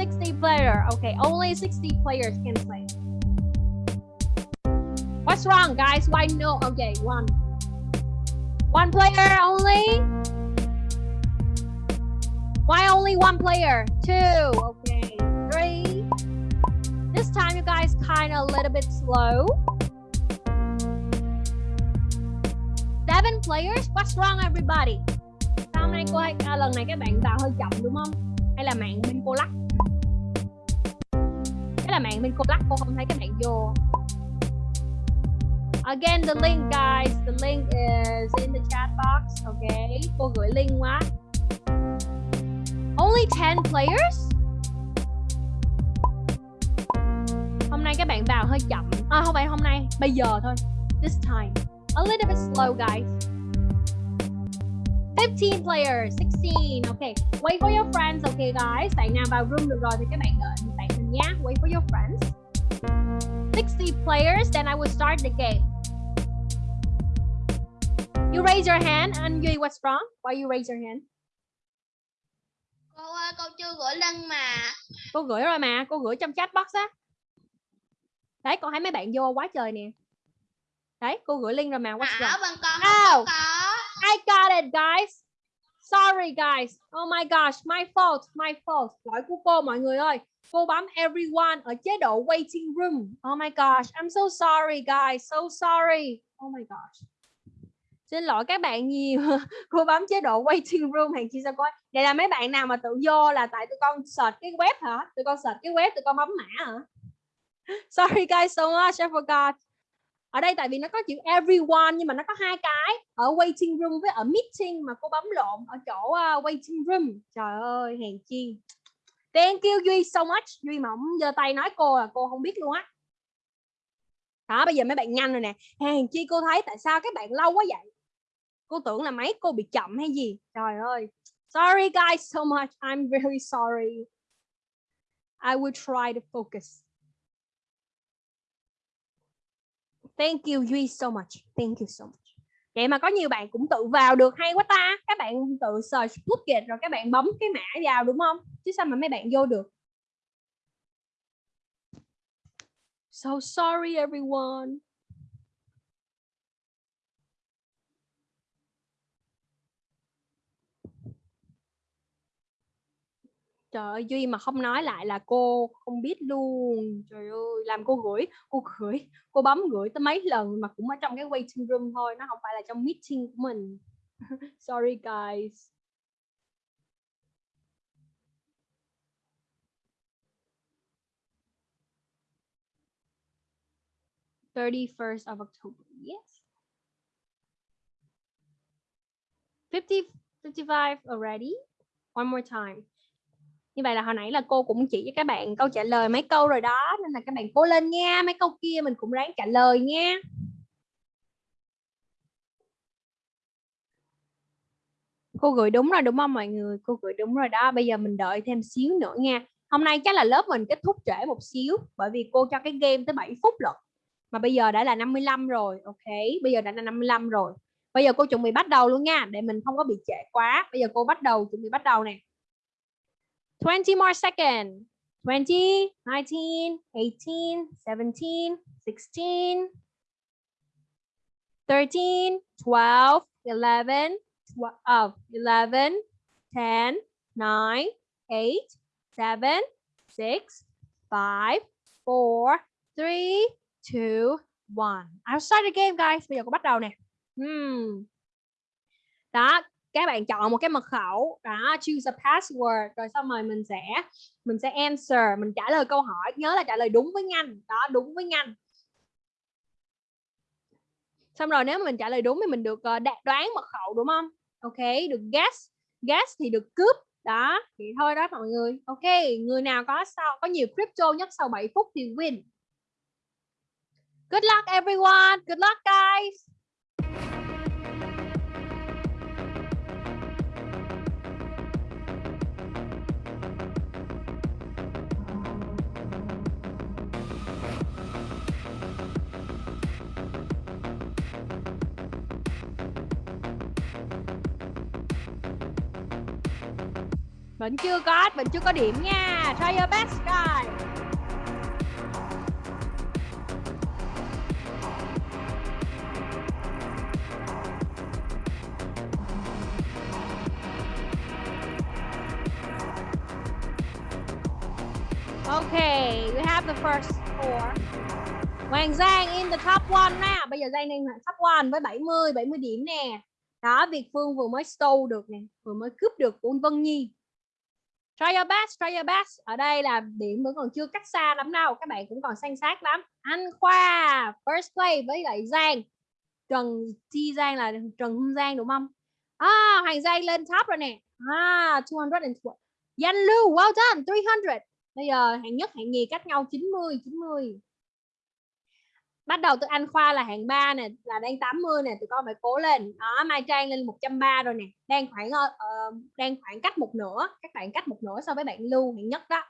60 player. Okay, only 60 players can play. What's wrong, guys? Why no? Okay, one. One player only? Why only one player? Two. Okay, three. This time, you guys kind of a little bit slow. Seven players? What's wrong, everybody? Sao hôm nay cô hay, à, lần này các bạn vào hơi chậm đúng không? Hay là mạng bên cô lắc? Cái là mạng bên cô lắc cô không thấy các bạn vô Again the link guys The link is in the chat box Okay Cô gửi link quá Only 10 players? Hôm nay các bạn vào hơi chậm. À không phải hôm nay, Bây giờ thôi. This time. A little bit slow, guys. 15 players 16 Okay Wait for your friends. Okay guys, Bạn nào vào room được rồi thì các bạn đợi bạn mình nhé Wait for your friends. 60 players, Then I will start the game. You raise your hand. And Duy what's wrong? Why you raise your hand? Cô ơi, cô chưa gửi link mà. Cô gửi rồi mà, cô gửi trong chat box á. Đấy, con thấy mấy bạn vô quá trời nè. Đấy, cô gửi link rồi mà. What's À, bên con không có. I got it, guys. Sorry, guys. Oh my gosh, my fault, my fault. Lỗi của cô mọi người ơi. Cô bấm everyone ở chế độ waiting room. Oh my gosh, I'm so sorry, guys. So sorry. Oh my gosh. Xin lỗi các bạn nhiều. cô bấm chế độ waiting room hàng chi sao coi. đây là mấy bạn nào mà tự vô là tại tụi con search cái web hả? Tụi con search cái web tụi con bấm mã hả? Sorry guys so much, I forgot ở đây tại vì nó có chữ everyone nhưng mà nó có hai cái ở waiting room với ở meeting mà cô bấm lộn ở chỗ uh, waiting room trời ơi hèn chi thank you duy so much duy mà không giơ tay nói cô là cô không biết luôn á đó bây giờ mấy bạn nhanh rồi nè hèn chi cô thấy tại sao các bạn lâu quá vậy cô tưởng là mấy cô bị chậm hay gì trời ơi sorry, guys, so much I'm very sorry I will try to focus Thank you, Duy, so much. Thank you so much. Vậy mà có nhiều bạn cũng tự vào được hay quá ta. Các bạn tự search Phuket rồi các bạn bấm cái mã vào đúng không? Chứ sao mà mấy bạn vô được? So sorry, everyone. Trời ơi, Duy mà không nói lại là cô không biết luôn. Trời ơi, làm cô gửi, cô gửi, cô bấm gửi tới mấy lần mà cũng ở trong cái waiting room thôi, nó không phải là trong meeting của mình. Sorry guys. Thirty-first of October. Yes. 50, 55 already. One more time. Như vậy là hồi nãy là cô cũng chỉ cho các bạn câu trả lời mấy câu rồi đó nên là các bạn cố lên nha, mấy câu kia mình cũng ráng trả lời nha. Cô gửi đúng rồi đúng không mọi người? Cô gửi đúng rồi đó. Bây giờ mình đợi thêm xíu nữa nha. hôm nay chắc là lớp mình kết thúc trễ một xíu bởi vì cô cho cái game tới 7 phút lận mà bây giờ đã là 55 rồi ok bây giờ đã là 55 rồi bây giờ cô chuẩn bị bắt đầu luôn nha để mình không có bị trễ quá bây giờ cô bắt đầu chuẩn bị bắt đầu nè 20 more seconds. 20 19 18 17 16 13 12 11 12, oh, 11 10 9 8 7 6 5 4 3 2 1 I'll start the game guys. Bây giờ cô bắt đầu nè. Hmm. Đó, các bạn chọn một cái mật khẩu, đó, choose a password rồi xong rồi mình sẽ mình sẽ answer, mình trả lời câu hỏi, nhớ là trả lời đúng với nhanh. Đó, đúng với nhanh. Xong rồi nếu mà mình trả lời đúng thì mình được ờ, đoán mật khẩu đúng không? Ok, được guess. Guess thì được cướp. Đó, thì thôi đó mọi người. Ok, người nào có sau có nhiều crypto nhất sau 7 phút thì win. Good luck everyone. Good luck guys. Vẫn chưa có, vẫn chưa có điểm nha. Try your best guys. Okay, we have the first four. Hoàng Giang in the top one nè. Bây giờ Giang đang top one với 70, 70 điểm nè. Đó, Việt Phương vừa mới stole được nè, vừa mới cướp được của Vân Nhi. Try your best, try your best. Ở đây là điểm vẫn còn chưa cách xa lắm đâu. Các bạn cũng còn xanh sát lắm. Anh Khoa, first play với lại Giang. Trần Chi Giang là Trần Hưng Giang đúng không? À, Hoàng Giang lên top rồi nè. À, 220. Danh Lưu, well done, 300. Bây giờ hạng nhất, hạng nhì cách nhau 90, 90 bắt đầu từ anh khoa là hạng 3 nè là đang 80 nè tụi con phải cố lên. Đó mai trang lên 130 rồi nè. Đang khoảng uh, đang khoảng cách một nửa các bạn cách một nửa so với bạn lưu hạng nhất đó.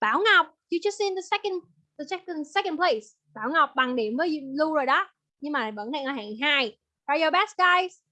Bảo ngọc you just in the second the second second place. Bảo ngọc bằng điểm với lưu rồi đó nhưng mà vẫn đang ở hạng 2 try your best guys?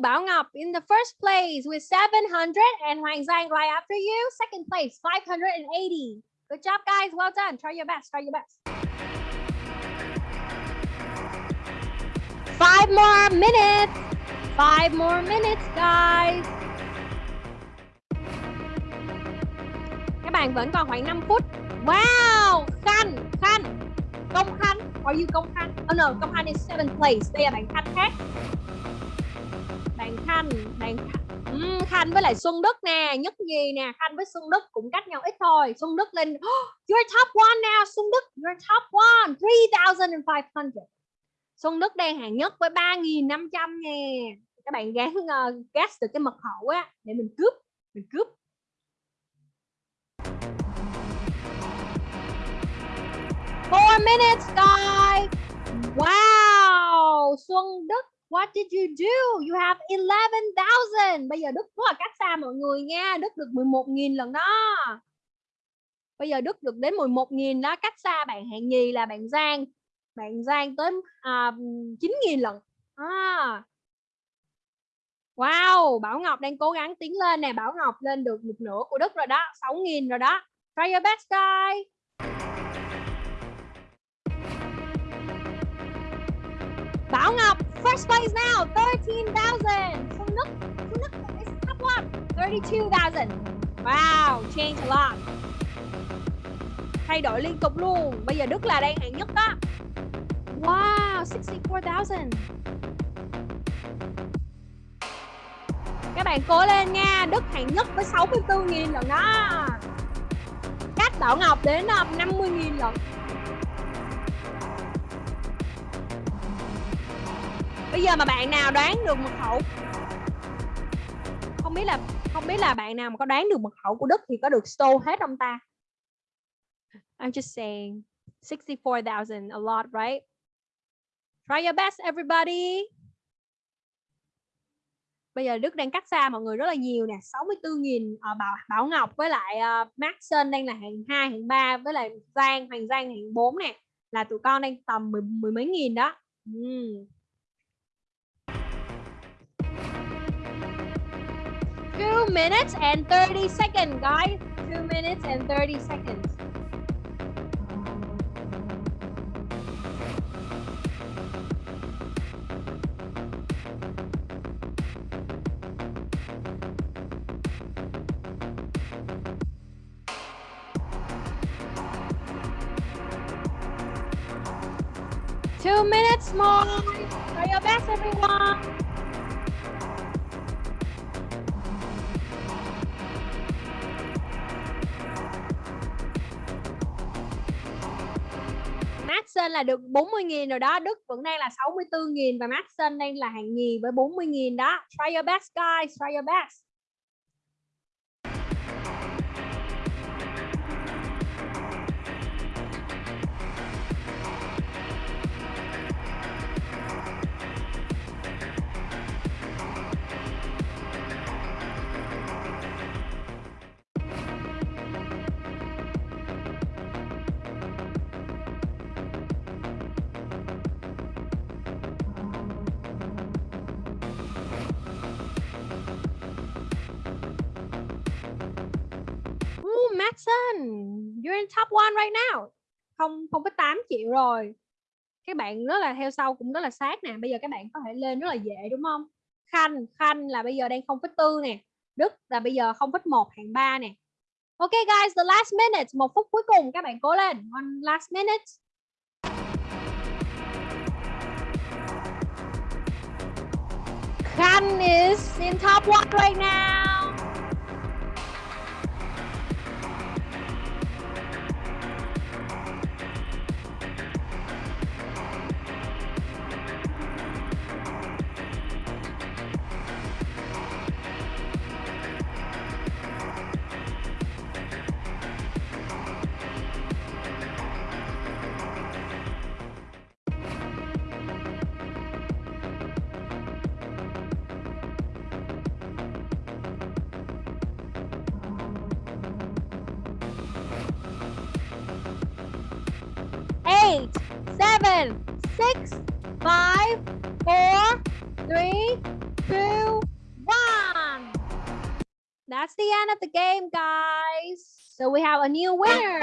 Bảo Ngọc in the first place with 700 and Hoàng Giang right after you. Second place, 580. Good job, guys. Well done. Try your best. Try your best. Five more minutes. Five more minutes, guys. Các bạn vẫn còn khoảng 5 phút. Wow, Khanh, Khanh. Công Khanh. Are you Công Khanh? Oh no, Công Khanh is seventh place. Đây là bạn Khanh khác bạn Khanh bạn uhm, Khanh với lại Xuân Đức nè nhất nhì nè Khanh với Xuân Đức cũng cách nhau ít thôi. Xuân Đức lên oh, you're top one now Xuân Đức you're top one 3,500 Xuân Đức đang hạng nhất với 3.500 nè. Các bạn gán ờ, uh, gas được cái mật khẩu á để mình cướp mình cướp. Four minutes guys. Wow! Xuân Đức What did you do? You have 11,000. Bây giờ Đức rất là cách xa mọi người nha. Đức được 11.000 lần đó. Bây giờ Đức được đến 11.000 đó. Cách xa bạn hạng nhì là bạn Giang. Bạn Giang tới à, 9.000 lần. À. Wow, Bảo Ngọc đang cố gắng tiến lên nè. Bảo Ngọc lên được một nửa của Đức rồi đó. 6.000 rồi đó. Try your best guys. Bảo Ngọc First place now, 13,000. Phương Đức, Phương Đức is top one, 32,000. Wow, change a lot. Thay đổi liên tục luôn. Bây giờ Đức là đang hạng nhất đó. Wow, 64,000. Các bạn cố lên nha. Đức hạng nhất với 64.000 lần đó. Cách Bảo Ngọc đến ờ, 50.000 lần. Bây giờ mà bạn nào đoán được mật khẩu không biết là không biết là bạn nào mà có đoán được mật khẩu của Đức thì có được store hết không ta? I'm just saying 64,000 a lot right? Try your best everybody. Bây giờ Đức đang cách xa mọi người rất là nhiều nè. 64.000 uh, ờ, Bảo Bảo Ngọc với lại ờ, uh, Max Sơn đang là hạng 2 hạng 3 với lại Giang Hoàng Giang hạng 4 nè. Là tụi con đang tầm mười, mười mấy nghìn đó. Mm. Two minutes and 30 seconds guys Two minutes and 30 seconds Two minutes more. Try your best, everyone. Maxson là được 40.000 rồi đó. Đức vẫn đang là 64.000 và Maxson đang là hạng nhì với 40.000 đó. Try your best guys, try your best. Jackson you're in top one right now. Không không có 8 triệu rồi. Các bạn rất là theo sau cũng rất là sát nè. Bây giờ các bạn có thể lên rất là dễ đúng không? Khanh, Khanh là bây giờ đang 0,4 nè. Đức là bây giờ 0,1 hạng 3 nè. Ok guys, the last minute, một phút cuối cùng các bạn cố lên. One last minute. Khanh is in top one right now. End of the game, guys. So we have a new winner.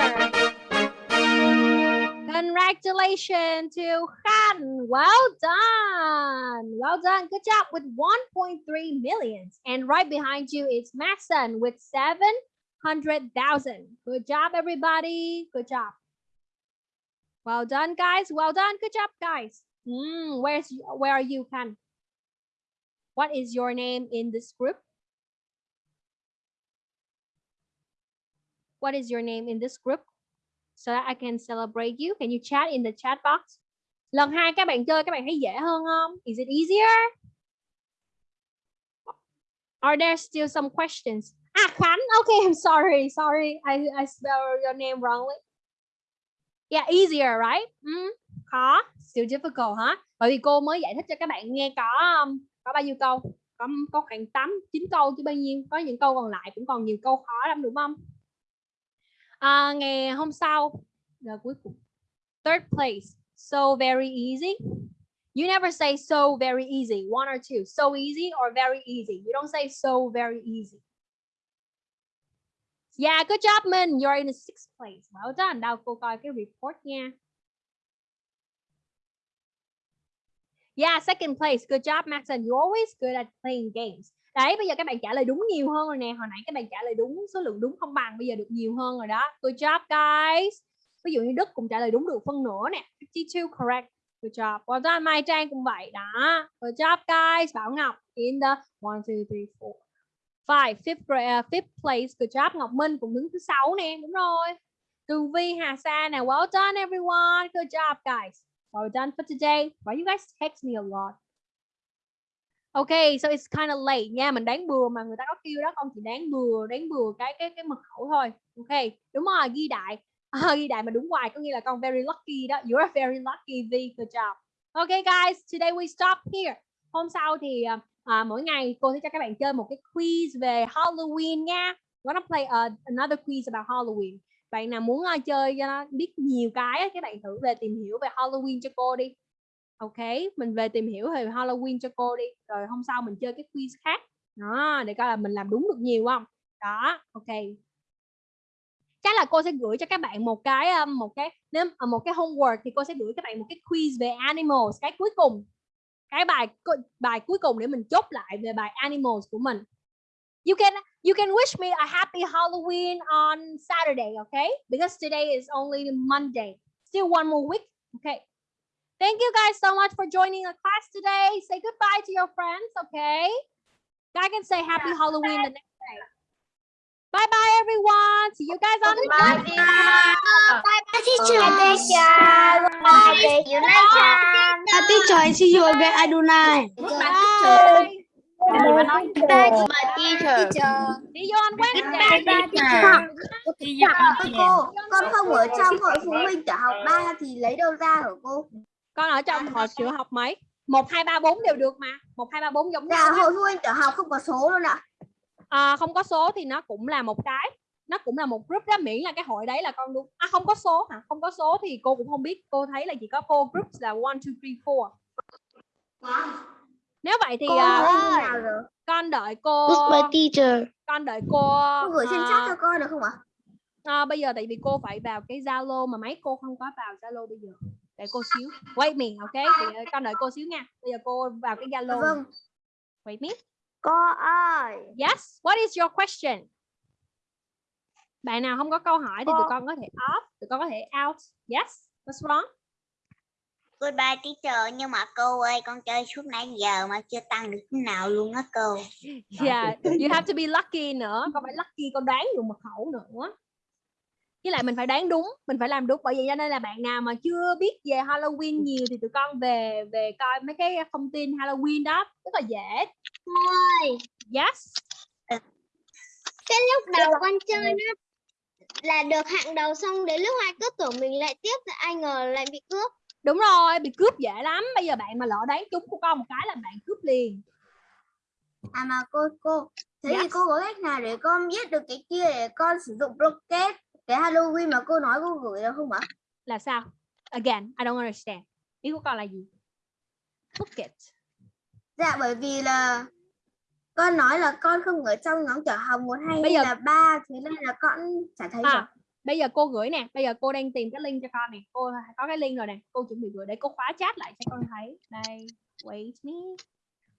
Congratulations to Khan. Well done. Well done. Good job with 1.3 millions. And right behind you is Maxon with 700,000. Good job, everybody. Good job. Well done, guys. Well done. Good job, guys. Mm, where's where are you, Khan? What is your name in this group? What is your name in this group? So that I can celebrate you. Can you chat in the chat box? Lần hai các bạn chơi các bạn thấy dễ hơn không? Is it easier? Are there still some questions? Ah, Khánh Okay, I'm sorry. Sorry. I, I spelled your name wrongly. Yeah, easier, right? Mm, khó, still difficult hả? Bởi vì cô mới giải thích cho các bạn nghe có um, có bao nhiêu câu? Có có khoảng 8 9 câu chứ bao nhiêu? Có những câu còn lại cũng còn nhiều câu khó lắm đúng không? À, ngày hôm sau là cuối cùng. Third place. So very easy. You never say so very easy. One or two. So easy or very easy. You don't say so very easy. Yeah, good job, Min. You're in the sixth place. Well done. Đâu cô coi cái report nha. Yeah, second place. Good job, Maxon. You're always good at playing games. Đấy, bây giờ các bạn trả lời đúng nhiều hơn rồi nè. Hồi nãy các bạn trả lời đúng số lượng đúng không bằng, bây giờ được nhiều hơn rồi đó. Good job, guys. Ví dụ như Đức cũng trả lời đúng được phân nửa nè. 52 correct. Good job. Well done, Mai Trang cũng vậy đó. Good job, guys. Bảo Ngọc in the 1, 2, 3, 4 five fifth grade, uh, à, fifth place good job Ngọc Minh cũng đứng thứ sáu nè đúng rồi Tường Vi Hà Sa nè well done everyone good job guys well done for today why you guys text me a lot OK, so it's kind of late nha. Mình đáng bừa mà người ta có kêu đó con chỉ đáng bừa, đáng bừa cái cái cái mật khẩu thôi. OK, đúng rồi, ghi đại. À, ghi đại mà đúng hoài có nghĩa là con very lucky đó. You're very lucky, V. Good job. OK guys, today we stop here. Hôm sau thì à, à, mỗi ngày cô sẽ cho các bạn chơi một cái quiz về Halloween nha. We're gonna play a, another quiz about Halloween. Bạn nào muốn uh, chơi cho nó biết nhiều cái các bạn thử về tìm hiểu về Halloween cho cô đi. Ok, mình về tìm hiểu về Halloween cho cô đi. Rồi hôm sau mình chơi cái quiz khác. Đó, để coi là mình làm đúng được nhiều không. Đó, ok. Chắc là cô sẽ gửi cho các bạn một cái một cái nếu ờ, một cái homework thì cô sẽ gửi các bạn một cái quiz về animals cái cuối cùng. Cái bài bài cuối cùng để mình chốt lại về bài animals của mình. You can you can wish me a happy Halloween on Saturday, okay? Because today is only Monday. Still one more week. Thank you guys so much for joining the class today. Say goodbye to your friends, okay? I can say happy Halloween the next day. Bye bye everyone. See you guys on the Bye, next Bye bye teacher. Bye, teacher. Bye, next time. teacher, see you again. I do not. Bye. Bye, teacher. See you on Wednesday. Cô, con không ở trong hội phụ huynh tiểu học 3 thì lấy đâu ra hả cô? Con ở trong hội tiểu học mấy? 1 2 3 4 đều được mà. 1 2 3 4 giống nhau. Dạ, á. hội phụ huynh tiểu học không có số luôn ạ. À, không có số thì nó cũng là một cái nó cũng là một group đó miễn là cái hội đấy là con đúng à không có số hả không có số thì cô cũng không biết cô thấy là chỉ có four groups là one two three four nếu vậy thì Cô à, rồi? con đợi cô teacher. con đợi cô Cô gửi trên à, chat cho con được không ạ? à, bây giờ tại vì cô phải vào cái zalo mà mấy cô không có vào zalo bây giờ để cô xíu. Wait me ok? Thì con đợi cô xíu nha. Bây giờ cô vào cái zalo Vâng. wait me. Cô ơi. yes. What is your question? Bạn nào không có câu hỏi thì tụi Cô- con có thể off tụi con có thể out. Yes. What's wrong? Goodbye teacher. Nhưng mà cô ơi, con chơi suốt nãy giờ mà chưa tăng được nào luôn á cô. yeah you have to be lucky nữa. Con phải lucky con đoán được mật khẩu nữa với lại mình phải đoán đúng mình phải làm đúng bởi vậy cho nên là bạn nào mà chưa biết về Halloween nhiều thì tụi con về về coi mấy cái thông tin Halloween đó rất là dễ. Ơi, yes. Cái lúc đầu con chơi nó là được hạng đầu xong đến lúc hai cứ tưởng mình lại tiếp thì ai ngờ lại bị cướp. đúng rồi bị cướp dễ lắm. Bây giờ bạn mà lỡ đoán trúng của con một cái là bạn cướp liền. À mà cô cô thế thì Yes. cô có cách nào để con biết được cái kia để con sử dụng rocket cái Halloween mà cô nói cô gửi được không ạ? là sao? Again I don't understand. Ý của con là gì? Bucket Dạ bởi vì là con nói là con không ở trong nhóm tiểu học một hay Bây giờ- là ba thế nên là con chả thấy à, bây giờ cô gửi nè. Bây giờ cô đang tìm cái link cho con nè. Cô có cái link rồi nè. Cô chuẩn bị gửi để cô khóa chat lại cho con thấy. Đây wait me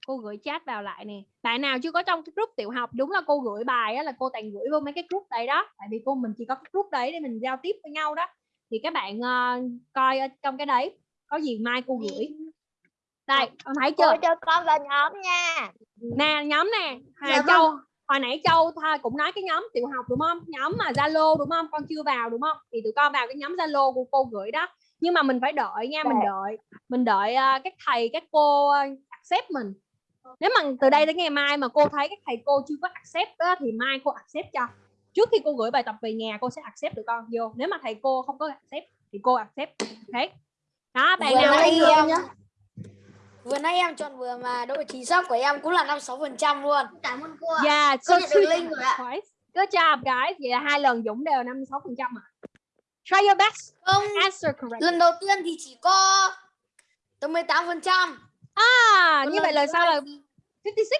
cô gửi chat vào lại nè. Bạn nào chưa có trong cái group tiểu học đúng là cô gửi bài á là cô toàn gửi vô mấy cái group đây đó. Tại vì cô mình chỉ có cái group đấy để mình giao tiếp với nhau đó. Thì các bạn ờ, coi ở trong cái đấy có gì mai cô gửi. Đây con thấy chưa? cho con vào nhóm nha. nè nhóm nè. Hà Dạ vâng. Châu hồi nãy Châu tha cũng nói cái nhóm tiểu học đúng không? Nhóm mà Zalo đúng không? Con chưa vào đúng không? Thì tụi con vào cái nhóm Zalo của cô gửi đó. Nhưng mà mình phải đợi nha mình đợi mình đợi à, các thầy các cô à, accept mình nếu mà từ đây đến ngày mai mà cô thấy các thầy cô chưa có accept đó, thì mai cô accept cho trước khi cô gửi bài tập về nhà cô sẽ accept tụi con vô nếu mà thầy cô không có accept thì cô accept ok đó bạn Vừa nào nãy em vừa nãy em chọn vừa mà độ chính xác của em cũng là 56 phần trăm luôn Cảm ơn cô ạ. Yeah, Cô so nhận được link rồi ạ. Good job, guys. Vậy là hai lần Dũng đều 56% à. Try your best. không Answer correct. lần đầu tiên thì chỉ có tới 18 phần trăm À, như vậy lần sau là 56.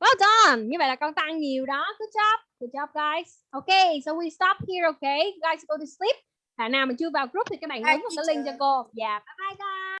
Well done. Như vậy là con tăng nhiều đó. Good job. Good job, guys. Okay, so we stop here, okay? Guys go to sleep. Bạn nào mà chưa vào group thì các bạn nhấn vào cái link cho cô. Yeah, bye bye guys.